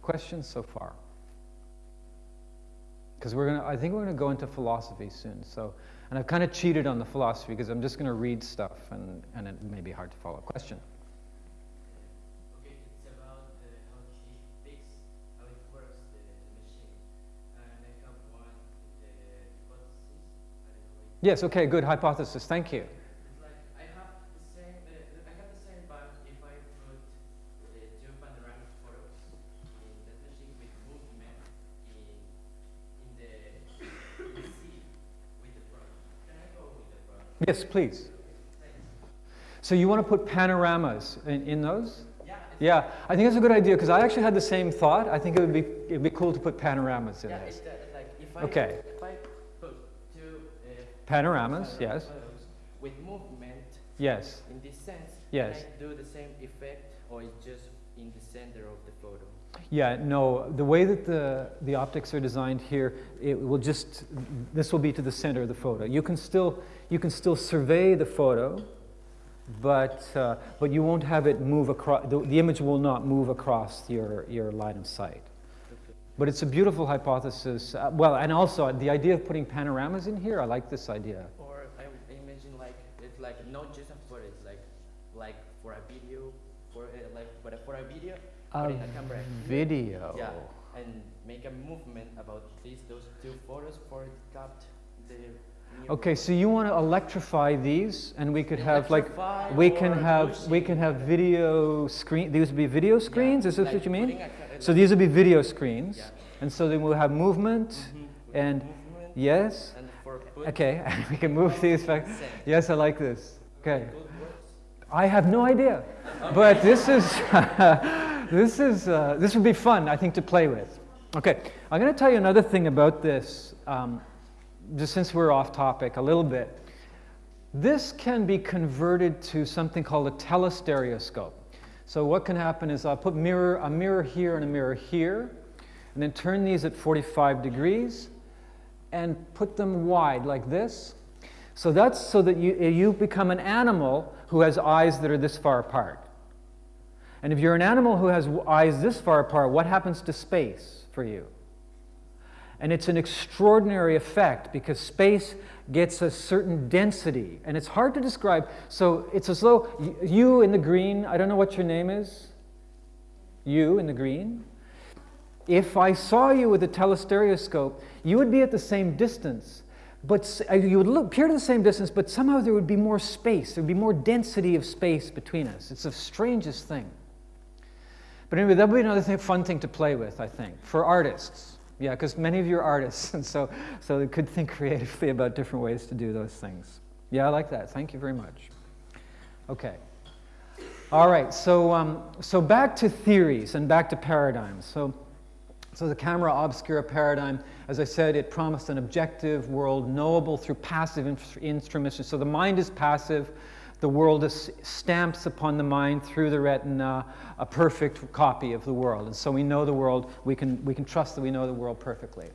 Questions so far? Because we're gonna, I think we're gonna go into philosophy soon. So and I've kind of cheated on the philosophy because I'm just going to read stuff and, and it may be hard to follow. A question?
Okay, it's about uh, how she thinks, how it works, the, the machine. And I have one, the hypothesis.
Yes, okay, good hypothesis. Thank you. Yes, please. So you want to put panoramas in, in those?
Yeah.
Yeah, I think that's a good idea because I actually had the same thought. I think it would be it'd be cool to put panoramas in
yeah,
this.
Yeah, like if I,
okay.
If I put two uh,
panoramas, yes.
With movement.
Yes.
In this sense.
Yes.
Can I do the same effect, or it's just in the center of the photo?
Yeah, no, the way that the, the optics are designed here, it will just, this will be to the center of the photo. You can still, you can still survey the photo, but, uh, but you won't have it move across, the, the, image will not move across your, your line of sight. But it's a beautiful hypothesis. Uh, well, and also the idea of putting panoramas in here, I like this idea.
Or I imagine like, it's like not just a photo, it's like, like for a video, for a, like, but for a video,
a, a video.
Yeah, and make a movement about these, those two photos for cut the
Okay, so you want to electrify these, and we could have like we can have we can have video screen. These would be video screens. Yeah, is this like what you mean? so these would be video screens, yeah. and so then we'll have movement mm -hmm. and movement yes.
And
okay, we can move these back. Yes, I like this. Okay. I have no idea, but this is this is uh, this would be fun, I think, to play with. Okay, I'm going to tell you another thing about this. Um, just since we're off topic a little bit, This can be converted to something called a telestereoscope. So what can happen is I'll put mirror, a mirror here and a mirror here, and then turn these at 45 degrees and put them wide like this. So that's so that you, you become an animal who has eyes that are this far apart. And if you're an animal who has eyes this far apart, what happens to space for you? And it's an extraordinary effect because space gets a certain density. And it's hard to describe. So it's as though you in the green, I don't know what your name is. You in the green. If I saw you with a telestereoscope, you would be at the same distance. But uh, you would look, appear to the same distance, but somehow there would be more space. There would be more density of space between us. It's the strangest thing. But anyway, that would be another thing, fun thing to play with, I think, for artists. Yeah, because many of you are artists, and so, so they could think creatively about different ways to do those things. Yeah, I like that. Thank you very much. Okay. All right, so, um, so back to theories and back to paradigms. So, so the camera obscura paradigm, as I said, it promised an objective world knowable through passive instruments. So the mind is passive, the world is, stamps upon the mind through the retina a perfect copy of the world. And so we know the world, we can, we can trust that we know the world perfectly.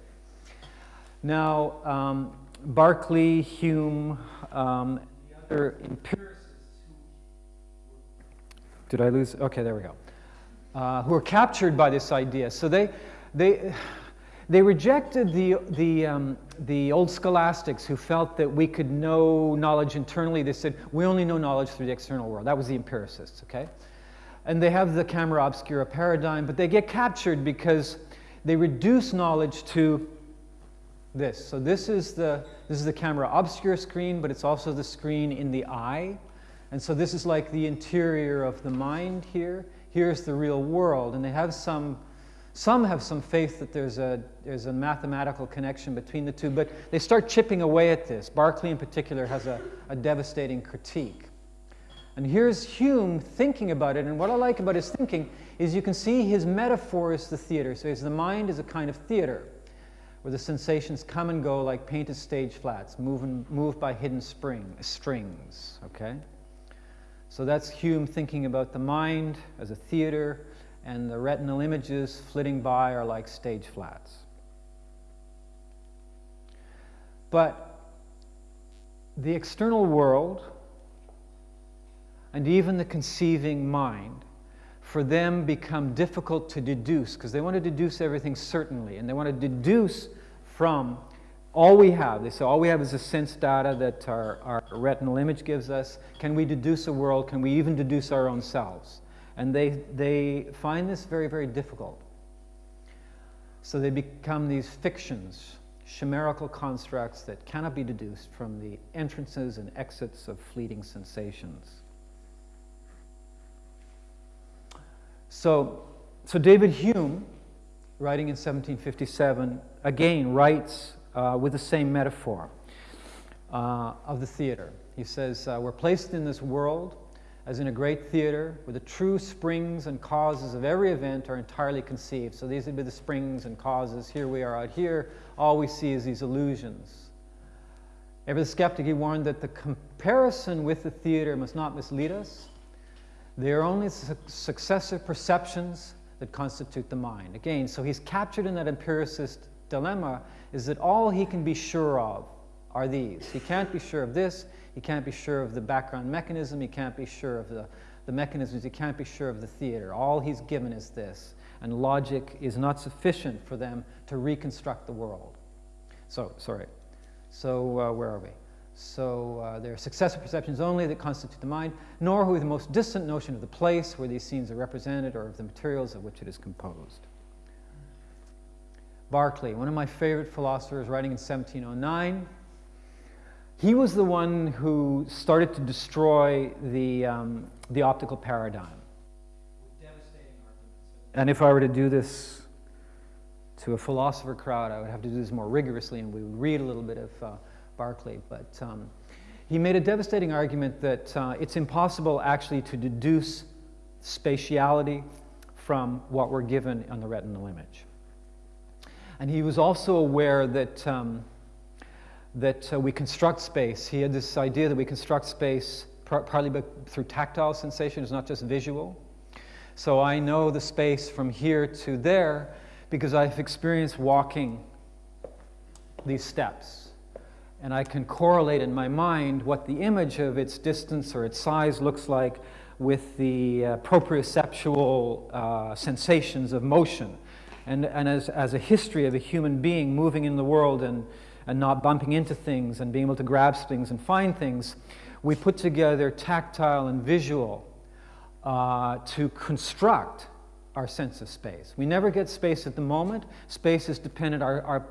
Now, um, Berkeley, Hume, um, the other empiricists Did I lose? Okay, there we go. Uh, who were captured by this idea. So they, they, they rejected the, the, um, the old scholastics who felt that we could know knowledge internally. They said, we only know knowledge through the external world. That was the empiricists, okay? And they have the camera obscura paradigm, but they get captured because they reduce knowledge to this. So this is the, this is the camera obscura screen, but it's also the screen in the eye. And so this is like the interior of the mind here. Here's the real world. And they have some some have some faith that there's a, there's a mathematical connection between the two, but they start chipping away at this. Berkeley, in particular, has a, a devastating critique. And here's Hume thinking about it, and what I like about his thinking is you can see his metaphor is the theater. So the mind is a kind of theater where the sensations come and go like painted stage flats, moving, moved by hidden spring, strings, okay? So that's Hume thinking about the mind as a theater, and the retinal images flitting by are like stage flats. But the external world and even the conceiving mind for them become difficult to deduce because they want to deduce everything certainly and they want to deduce from all we have. They say all we have is the sense data that our, our retinal image gives us. Can we deduce a world? Can we even deduce our own selves? And they, they find this very, very difficult. So they become these fictions, chimerical constructs that cannot be deduced from the entrances and exits of fleeting sensations. So, so David Hume, writing in 1757, again writes uh, with the same metaphor uh, of the theater. He says, uh, We're placed in this world as in a great theater, where the true springs and causes of every event are entirely conceived. So these would be the springs and causes. Here we are out here. All we see is these illusions. Ever the skeptic, he warned that the comparison with the theater must not mislead us. They are only su successive perceptions that constitute the mind. Again, so he's captured in that empiricist dilemma is that all he can be sure of are these. He can't be sure of this, he can't be sure of the background mechanism. He can't be sure of the, the mechanisms. He can't be sure of the theater. All he's given is this. And logic is not sufficient for them to reconstruct the world. So, sorry. So, uh, where are we? So, uh, there are successive perceptions only that constitute the mind, nor who the most distant notion of the place where these scenes are represented or of the materials of which it is composed. Berkeley, one of my favorite philosophers, writing in 1709, he was the one who started to destroy the, um, the optical paradigm. And if I were to do this to a philosopher crowd, I would have to do this more rigorously, and we would read a little bit of uh, Berkeley. But um, he made a devastating argument that uh, it's impossible actually to deduce spatiality from what we're given on the retinal image. And he was also aware that um, that uh, we construct space. He had this idea that we construct space par- partly through tactile sensation, it's not just visual. So I know the space from here to there because I've experienced walking these steps. And I can correlate in my mind what the image of its distance or its size looks like with the uh, proprioceptual uh, sensations of motion. And, and as, as a history of a human being moving in the world and, and not bumping into things and being able to grasp things and find things, we put together tactile and visual uh, to construct our sense of space. We never get space at the moment. Space is dependent, our, our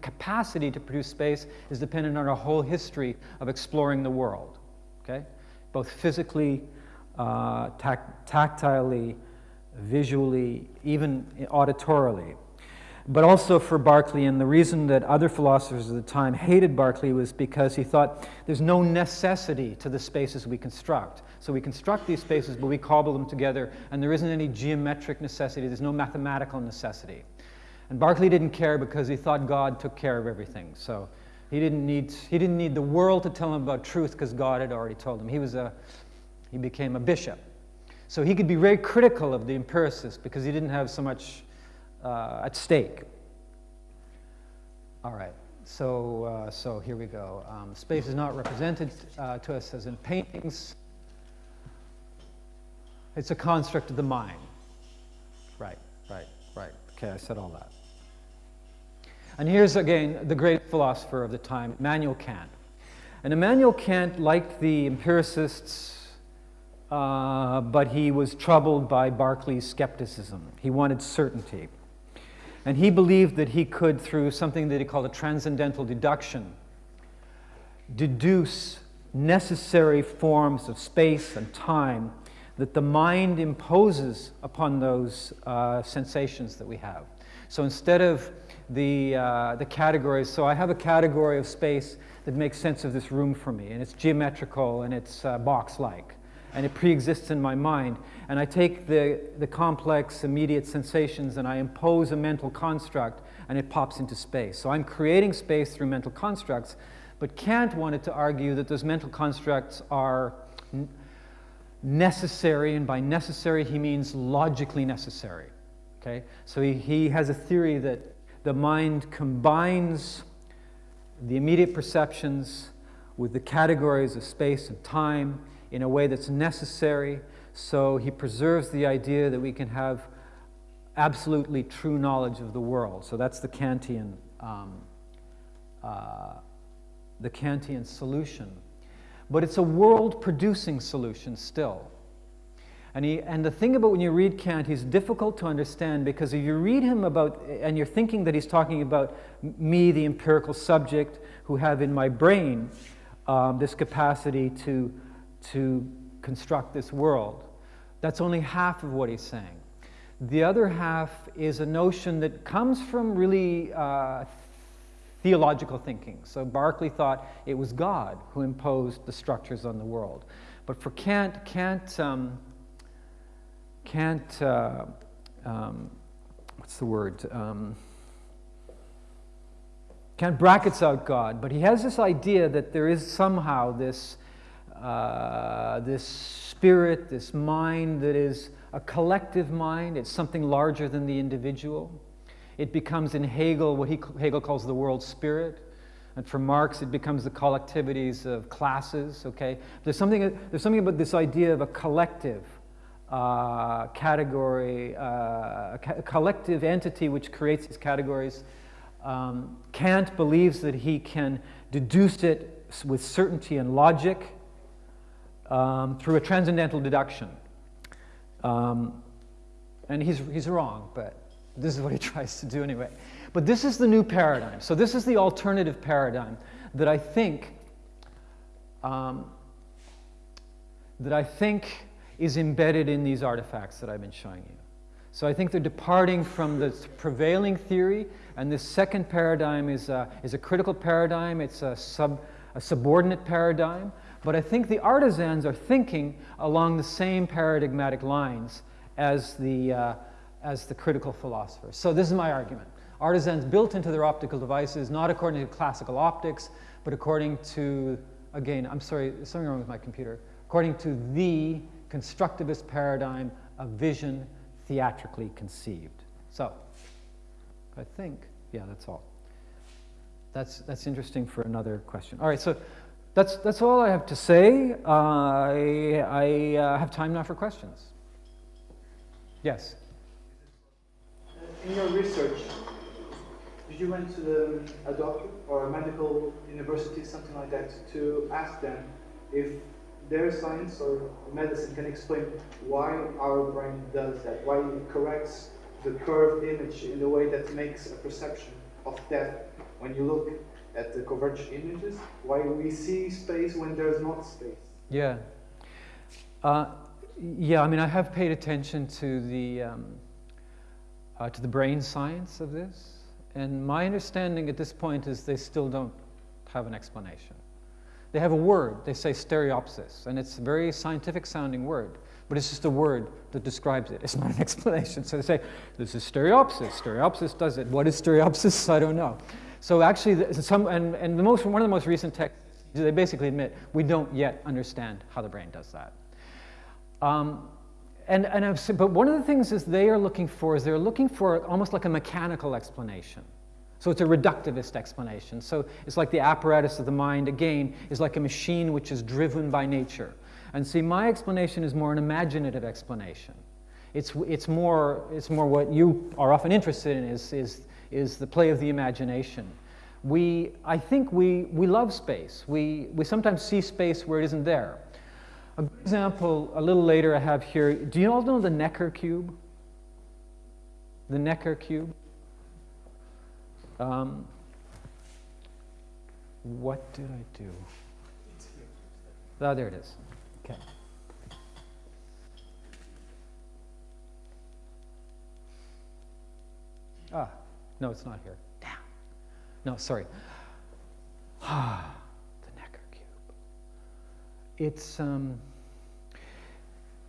capacity to produce space is dependent on our whole history of exploring the world, okay? Both physically, uh, tact tactilely, visually, even auditorily. But also for Berkeley, and the reason that other philosophers of the time hated Berkeley was because he thought there's no necessity to the spaces we construct. So we construct these spaces, but we cobble them together, and there isn't any geometric necessity, there's no mathematical necessity. And Berkeley didn't care because he thought God took care of everything. So he didn't need, he didn't need the world to tell him about truth because God had already told him. He, was a, he became a bishop. So he could be very critical of the empiricists because he didn't have so much uh, at stake. All right, so, uh, so here we go. Um, space is not represented uh, to us as in paintings. It's a construct of the mind. Right, right, right. Okay, I said all that. And here's again the great philosopher of the time, Immanuel Kant. And Immanuel Kant liked the empiricists, uh, but he was troubled by Berkeley's skepticism. He wanted certainty. And he believed that he could, through something that he called a transcendental deduction, deduce necessary forms of space and time that the mind imposes upon those uh, sensations that we have. So instead of the, uh, the categories. So I have a category of space that makes sense of this room for me, and it's geometrical and it's uh, box-like, and it pre-exists in my mind. And I take the, the complex immediate sensations and I impose a mental construct, and it pops into space. So I'm creating space through mental constructs, but Kant wanted to argue that those mental constructs are necessary, and by necessary he means logically necessary. Okay? So he, he has a theory that the mind combines the immediate perceptions with the categories of space and time in a way that's necessary. So he preserves the idea that we can have absolutely true knowledge of the world. So that's the Kantian, um, uh, the Kantian solution. But it's a world-producing solution still. And, he, and the thing about when you read Kant, he's difficult to understand because if you read him about, and you're thinking that he's talking about me, the empirical subject, who have in my brain um, this capacity to, to construct this world, that's only half of what he's saying. The other half is a notion that comes from really uh, theological thinking. So Berkeley thought it was God who imposed the structures on the world. But for Kant, Kant um, can't, uh, um, what's the word? Um, can't brackets out God, but he has this idea that there is somehow this, uh, this spirit, this mind that is a collective mind. It's something larger than the individual. It becomes in Hegel what he, Hegel calls the world spirit. And for Marx, it becomes the collectivities of classes, okay? There's something, there's something about this idea of a collective, uh, category, uh, a collective entity which creates these categories. Um, Kant believes that he can deduce it with certainty and logic um, through a transcendental deduction. Um, and he's, he's wrong, but this is what he tries to do anyway. But this is the new paradigm. So this is the alternative paradigm that I think um, that I think is embedded in these artifacts that I've been showing you. So I think they're departing from the prevailing theory, and this second paradigm is a, is a critical paradigm. It's a, sub, a subordinate paradigm. But I think the artisans are thinking along the same paradigmatic lines as the, uh, as the critical philosophers. So this is my argument. Artisans built into their optical devices, not according to classical optics, but according to, again, I'm sorry, something wrong with my computer, according to the constructivist paradigm of vision theatrically conceived. So, I think, yeah, that's all. That's, that's interesting for another question. All right, so that's, that's all I have to say. Uh, I, I uh, have time now for questions. Yes?
In your research, did you went to the, a doctor or a medical university, something like that, to ask them if their science or medicine can explain why our brain does that, why it corrects the curved image in a way that makes a perception of death when you look at the converged images, why we see space when there's not space.
Yeah. Uh, yeah, I mean, I have paid attention to the, um, uh, to the brain science of this, and my understanding at this point is they still don't have an explanation. They have a word, they say stereopsis, and it's a very scientific sounding word, but it's just a word that describes it. It's not an explanation. So they say, this is stereopsis. Stereopsis does it. What is stereopsis? I don't know. So actually, some, and, and the most, one of the most recent texts, they basically admit we don't yet understand how the brain does that. Um, and, and I've, but one of the things is they are looking for is they're looking for almost like a mechanical explanation. So it's a reductivist explanation. So it's like the apparatus of the mind, again, is like a machine which is driven by nature. And see, my explanation is more an imaginative explanation. It's, it's, more, it's more what you are often interested in is, is, is the play of the imagination. We, I think we, we love space. We, we sometimes see space where it isn't there. A good example, a little later I have here, do you all know the Necker cube? The Necker cube? Um, what did I do? Oh, there it is. Okay. Ah, no, it's not here. Damn. No, sorry. Ah, the Necker cube. It's um,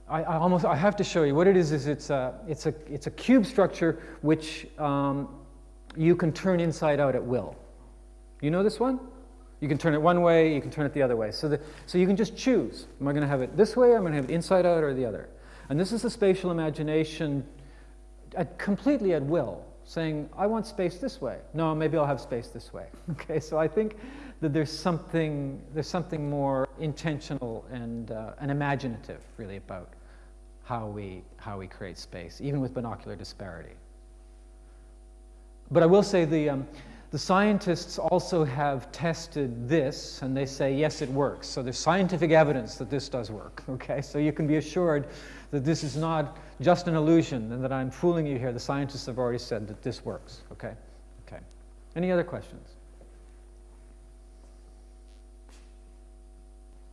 I, I, almost I have to show you what it is. Is it's a it's a it's a cube structure which um, you can turn inside out at will. You know this one? You can turn it one way, you can turn it the other way. So, the, so you can just choose. Am I going to have it this way, I'm I going to have it inside out, or the other? And this is the spatial imagination at, completely at will, saying, I want space this way. No, maybe I'll have space this way. Okay, so I think that there's something, there's something more intentional and, uh, and imaginative, really, about how we, how we create space, even with binocular disparity. But I will say the, um, the scientists also have tested this, and they say, yes, it works. So there's scientific evidence that this does work, okay? So you can be assured that this is not just an illusion and that I'm fooling you here. The scientists have already said that this works, okay? Okay. Any other questions?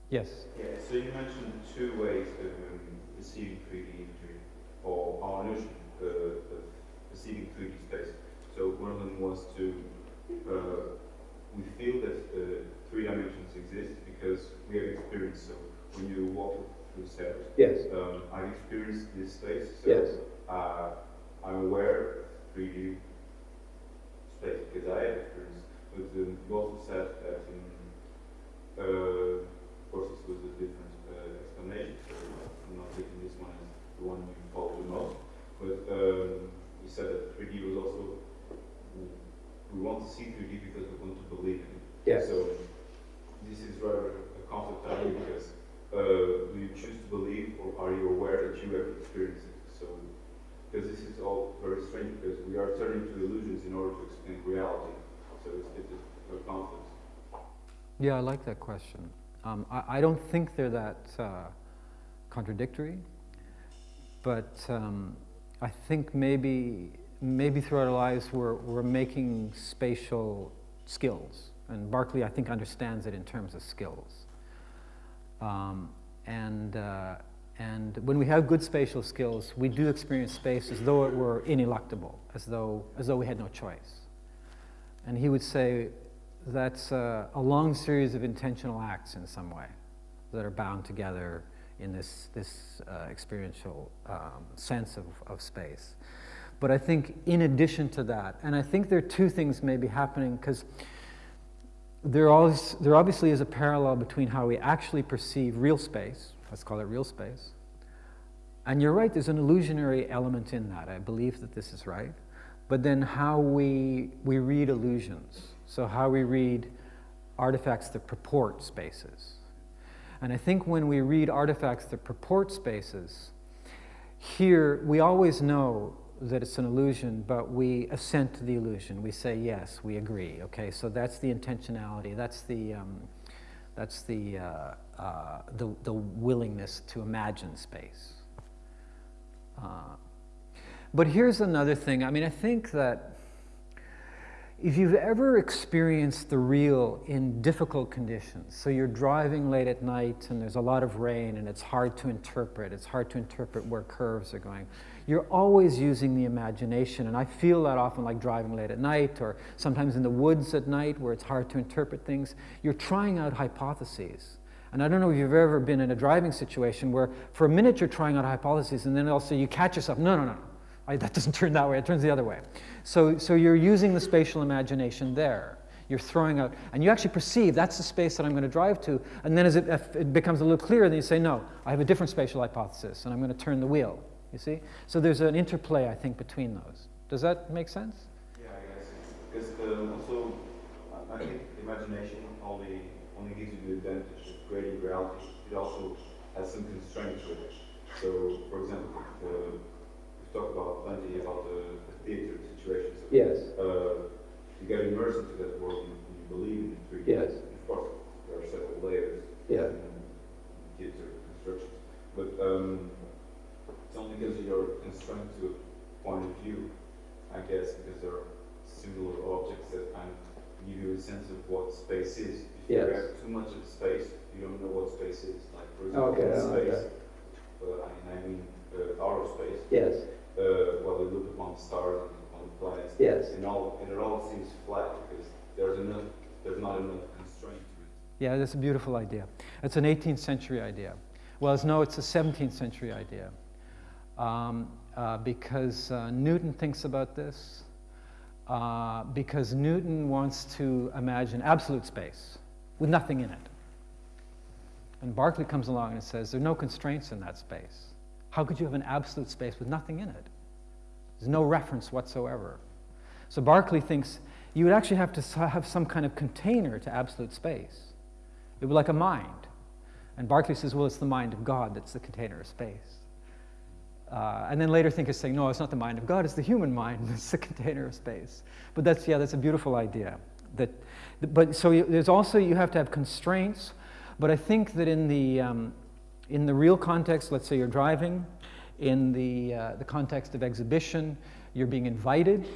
Yes?
Yeah, so you mentioned two ways of um, receiving 3D imagery, or our notion uh, of perceiving 3D space. So one of them was to, uh, we feel that uh, three dimensions exist because we have experience. So when you walk stairs,
yes.
Um, I've experienced this space. So
yes.
Uh, I'm aware of 3D space because I have experience. But um, you also said that, in, uh, of course, this was a different uh, explanation. So I'm not taking this one as the one you follow the most. But um, you said that 3D was also we want to see 3D because we want to believe in it.
Yes.
So this is rather a conflict I because uh, do you choose to believe or are you aware that you have experienced it? So because this is all very strange because we are turning to illusions in order to explain reality. So it's, it's a conflict.
Yeah, I like that question. Um, I, I, don't think they're that uh, contradictory, but um, I think maybe maybe throughout our lives we're, we're making spatial skills. And Berkeley, I think, understands it in terms of skills. Um, and, uh, and when we have good spatial skills, we do experience space as though it were ineluctable, as though, as though we had no choice. And he would say that's a, a long series of intentional acts in some way that are bound together in this, this uh, experiential um, sense of, of space. But I think in addition to that, and I think there are two things maybe happening because there, always, there obviously is a parallel between how we actually perceive real space, let's call it real space, and you're right, there's an illusionary element in that. I believe that this is right. But then how we, we read illusions, so how we read artifacts that purport spaces. And I think when we read artifacts that purport spaces, here we always know that it's an illusion, but we assent to the illusion. We say, yes, we agree. Okay, so that's the intentionality. That's the, um, that's the, uh, uh, the, the willingness to imagine space. Uh, but here's another thing. I mean, I think that if you've ever experienced the real in difficult conditions, so you're driving late at night and there's a lot of rain and it's hard to interpret, it's hard to interpret where curves are going, you're always using the imagination. And I feel that often like driving late at night or sometimes in the woods at night where it's hard to interpret things. You're trying out hypotheses. And I don't know if you've ever been in a driving situation where for a minute you're trying out hypotheses and then also you catch yourself, no, no, no, I, that doesn't turn that way, it turns the other way. So, so you're using the spatial imagination there. You're throwing out, and you actually perceive that's the space that I'm going to drive to. And then as it, it becomes a little clearer, then you say, no, I have a different spatial hypothesis, and I'm going to turn the wheel. You see? So there's an interplay, I think, between those. Does that make sense?
Yeah, I guess. Because uh, also, I think imagination only only gives you the advantage of creating reality. It also has some constraints with it. So, for example, uh, we've talked about plenty about the, the theater situation. So,
Yes.
Uh, you get immersed into that world and you believe in it.
Yes.
Of course, there are several layers
Yeah.
in theater constructions. But um, it's only because you're constrained to a point of view, I guess, because there are similar objects that kind of give you a sense of what space is. If
Yes.
you have too much of space, you don't know what space is. Like, for example,
Okay,
in
okay.
space, uh, I mean, I mean uh, outer space,
Yes.
uh, while you look upon the stars and upon the planets,
Yes.
and, all, and it all seems flat because there's, enough, there's not enough constraint to it.
Yeah, that's a beautiful idea. It's an 18th century idea. Well, it's, no, it's a 17th century idea. Um, uh, because uh, Newton thinks about this, uh, because Newton wants to imagine absolute space with nothing in it. And Berkeley comes along and says, there are no constraints in that space. How could you have an absolute space with nothing in it? There's no reference whatsoever. So Berkeley thinks you would actually have to have some kind of container to absolute space. It would be like a mind. And Berkeley says, well, it's the mind of God that's the container of space. Uh, and then later thinkers saying, no, it's not the mind of God, it's the human mind that's the container of space. But that's, yeah, that's a beautiful idea. That, but so you, there's also, you have to have constraints. But I think that in the, um, in the real context, let's say you're driving, in the, uh, the context of exhibition, you're being invited,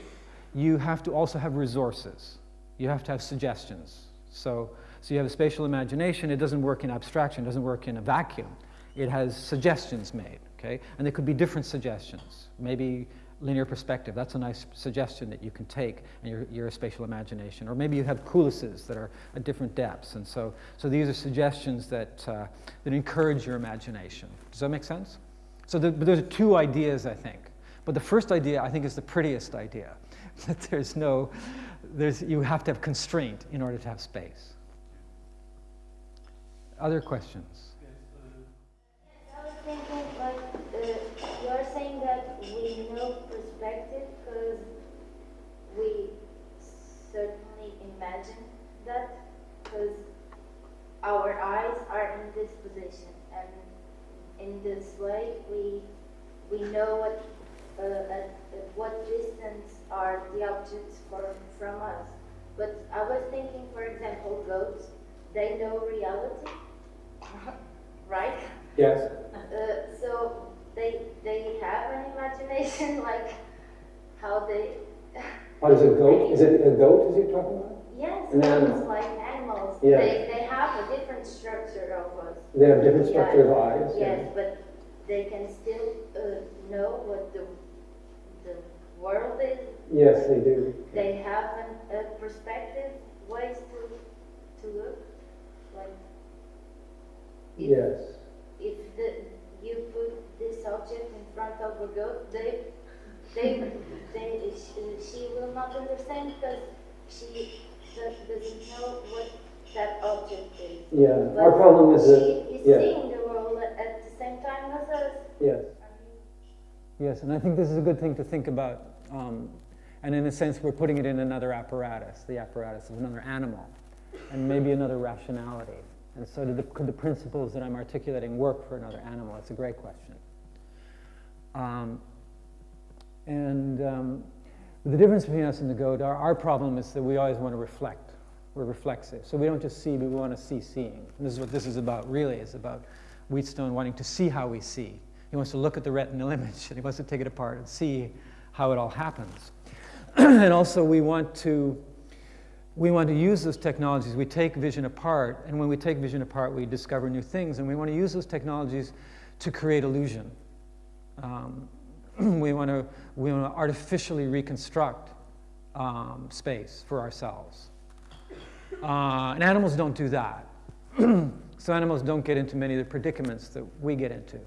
you have to also have resources. You have to have suggestions. So, so you have a spatial imagination, it doesn't work in abstraction, it doesn't work in a vacuum. It has suggestions made, okay? And there could be different suggestions. Maybe linear perspective, that's a nice suggestion that you can take in your, your spatial imagination. Or maybe you have coulisses that are at different depths. And so, so these are suggestions that, uh, that encourage your imagination. Does that make sense? So the, but there's two ideas, I think. But the first idea, I think, is the prettiest idea. That there's no, there's, you have to have constraint in order to have space. Other questions?
I was thinking, like, uh, you're saying that we know perspective because we certainly imagine that because our eyes are in this position and in this way we we know what uh, at, at what distance are the objects from from us. But I was thinking, for example, goats, they know reality, right?
Yes.
Uh, so they they have an imagination, like how they.
What is a goat? Is it a goat, is he talking about?
Yes,
An animal.
like animals.
Yeah.
They they have a different structure of us.
They have different
Yeah,
structure of eyes.
Yes, but they can still uh, know what the the world is.
Yes, they do.
They have an, a perspective, ways to to look, like. If-
Yes.
if the, you put this object in front of a goat, they, they, they, she, she will not understand because she does, doesn't know what that object is.
Yeah,
But
our problem is that,
he- He's
yeah.
seeing the world at- at the same time as us.
yes. Yes, and I think this is a good thing to think about. Um, and in a sense, we're putting it in another apparatus, the apparatus of another animal, and maybe another rationality. And so, the, could the principles that I'm articulating work for another animal? That's a great question. Um, and um, the difference between us and the goat, our, our problem is that we always want to reflect. We're reflexive. So we don't just see, but we want to see seeing. And this is what this is about, really. It's about Wheatstone wanting to see how we see. He wants to look at the retinal image and he wants to take it apart and see how it all happens. and also, we want to we want to use those technologies. We take vision apart, and when we take vision apart, we discover new things, and we want to use those technologies to create illusion. Um, we want to we want to artificially reconstruct um, space for ourselves. Uh, and animals don't do that. so animals don't get into many of the predicaments that we get into.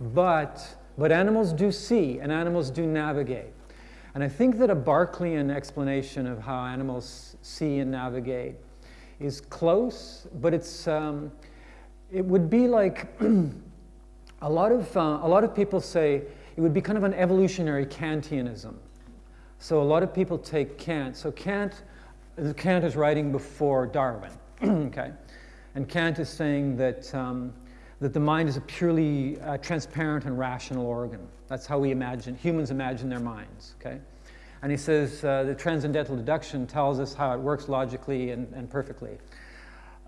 But, but animals do see, and animals do navigate. And I think that a Berkeleyan explanation of how animals see and navigate is close, but it's, um, it would be like a lot of, uh, a lot of people say it would be kind of an evolutionary Kantianism. So a lot of people take Kant. So Kant, Kant is writing before Darwin, okay? And Kant is saying that, um, that the mind is a purely uh, transparent and rational organ. That's how we imagine, humans imagine their minds, okay? And he says uh, the transcendental deduction tells us how it works logically and, and perfectly.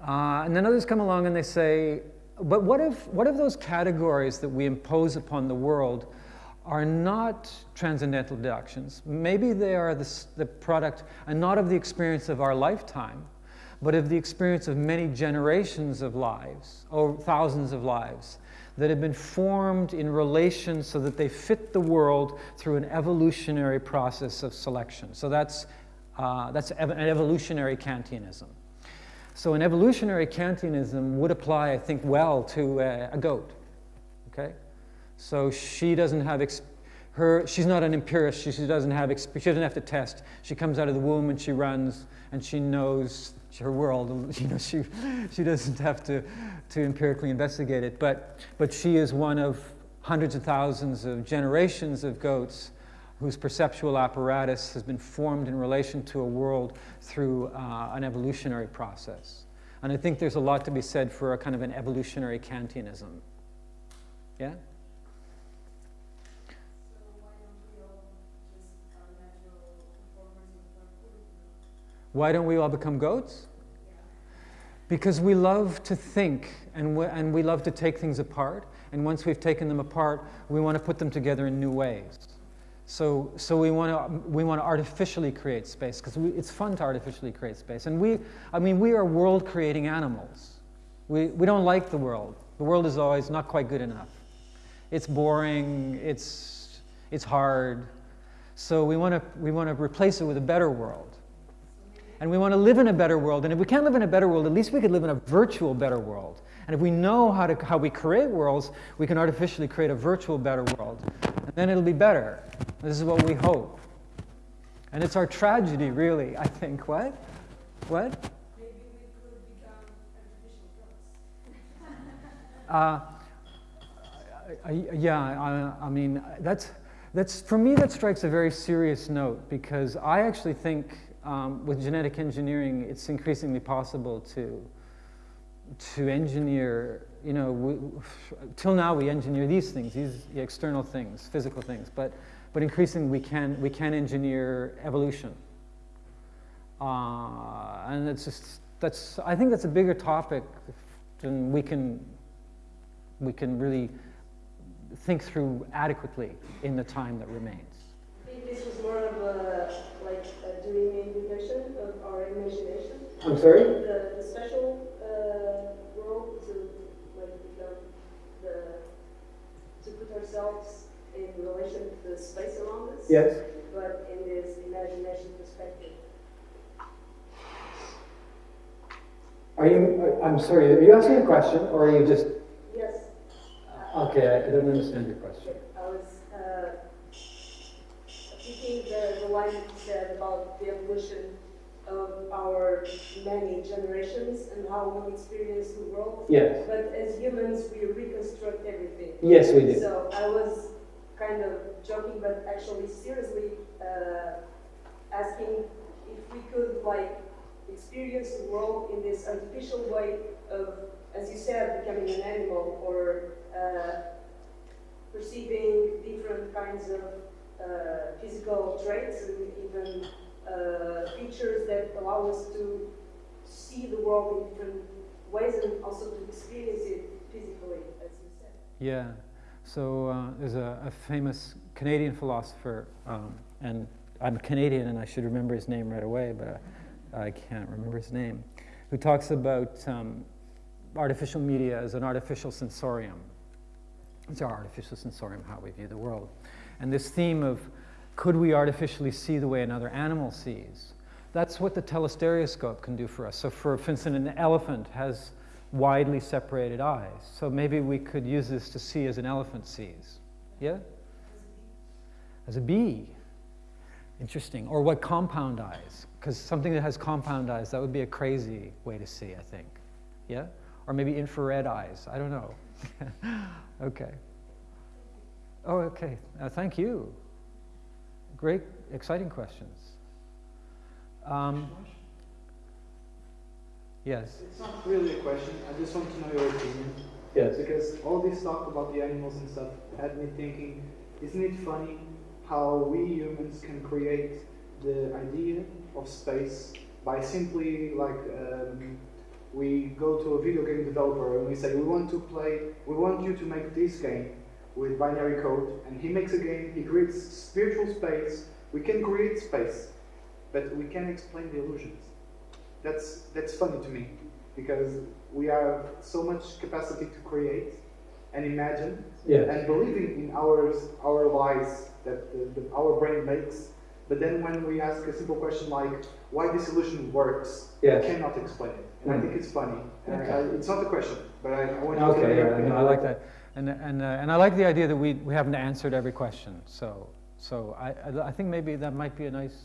Uh, and then others come along and they say, but what if, what if those categories that we impose upon the world are not transcendental deductions? Maybe they are the, the product, and not of the experience of our lifetime, but of the experience of many generations of lives, or thousands of lives, that have been formed in relation so that they fit the world through an evolutionary process of selection. So that's, uh, that's ev- an evolutionary Kantianism. So an evolutionary Kantianism would apply, I think, well to uh, a goat. Okay, so she doesn't have her. She's not an empiricist. She, she doesn't have. She doesn't have to test. She comes out of the womb and she runs and she knows her world. You know, she she doesn't have to to empirically investigate it. But but she is one of hundreds of thousands of generations of goats whose perceptual apparatus has been formed in relation to a world through uh, an evolutionary process. And I think there's a lot to be said for a kind of an evolutionary Kantianism. Yeah? Why don't we all become goats? Because we love to think and we, and we love to take things apart. And once we've taken them apart, we want to put them together in new ways. So, so we want to we want to artificially create space because it's fun to artificially create space. And we, I mean, we are world-creating animals. We we don't like the world. The world is always not quite good enough. It's boring. It's it's hard. So we want to we want to replace it with a better world. And we want to live in a better world. And if we can't live in a better world, at least we could live in a virtual better world. And if we know how, to, how we create worlds, we can artificially create a virtual better world. And then it'll be better. This is what we hope. And it's our tragedy, really, I think. What? What? Uh, yeah, I, I mean, that's, that's, for me, that strikes a very serious note because I actually think um, with genetic engineering, it's increasingly possible to, to engineer, you know, we, till now we engineer these things, these external things, physical things, but, but increasingly we can, we can engineer evolution. Uh, and it's just, that's, I think that's a bigger topic than we can, we can really think through adequately in the time that remains.
I think this was more of a, like, a dream invitation of our imagination.
I'm sorry?
The, the special uh, world to, like, become the, to put ourselves in relation to the space around us.
Yes.
But in this imagination perspective.
Are you, I'm sorry, are you asking a question or are you just,
Yes,
okay, I don't understand your question.
I was uh, thinking the, the line you said about the evolution of our many generations and how we experience the world.
Yes.
But as humans, we reconstruct everything.
Yes, we do.
So I was kind of joking, but actually seriously uh, asking if we could like experience the world in this artificial way of, as you said, becoming an animal or uh, perceiving different kinds of physical traits and even uh, features that allow us to see the world in different ways and also to experience it physically, as you said.
Yeah. So uh, there's a, a famous Canadian philosopher, um, and I'm Canadian and I should remember his name right away, but I, I can't remember his name, who talks about um, artificial media as an artificial sensorium. It's our artificial sensorium, how we view the world. And this theme of could we artificially see the way another animal sees? That's what the telestereoscope can do for us. So, for, for instance, an elephant has widely separated eyes. So maybe we could use this to see as an elephant sees. Yeah? As a bee. Interesting. Or what compound eyes? Because something that has compound eyes, that would be a crazy way to see, I think. Yeah? Or maybe infrared eyes. I don't know. okay. Oh, okay. Uh, thank you. Great, exciting questions. Um, yes.
It's not really a question. I just want to know your opinion.
Yes.
Because all this talk about the animals and stuff had me thinking, isn't it funny how we humans can create the idea of space by simply like um, we go to a video game developer and we say we want to play, we want you to make this game with binary code, and he makes a game, he creates spiritual space. We can create space, but we can't explain the illusions. That's that's funny to me because we have so much capacity to create and imagine
Yes.
and believing in our, our lies that the, the, our brain makes. But then when we ask a simple question like why this illusion works,
Yes.
we cannot explain it. And I hmm. think it's funny. And I- I- it's not a question, but I, I want you to
Okay, yeah, no, I like that. And, and, uh, and I like the idea that we, we haven't answered every question. So, so I, I, think maybe that might be a nice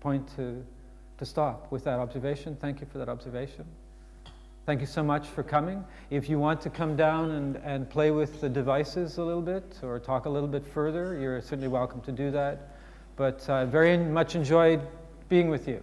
point to, to stop with that observation. Thank you for that observation. Thank you so much for coming. If you want to come down and, and play with the devices a little bit or talk a little bit further, you're certainly welcome to do that. But I very much enjoyed being with you.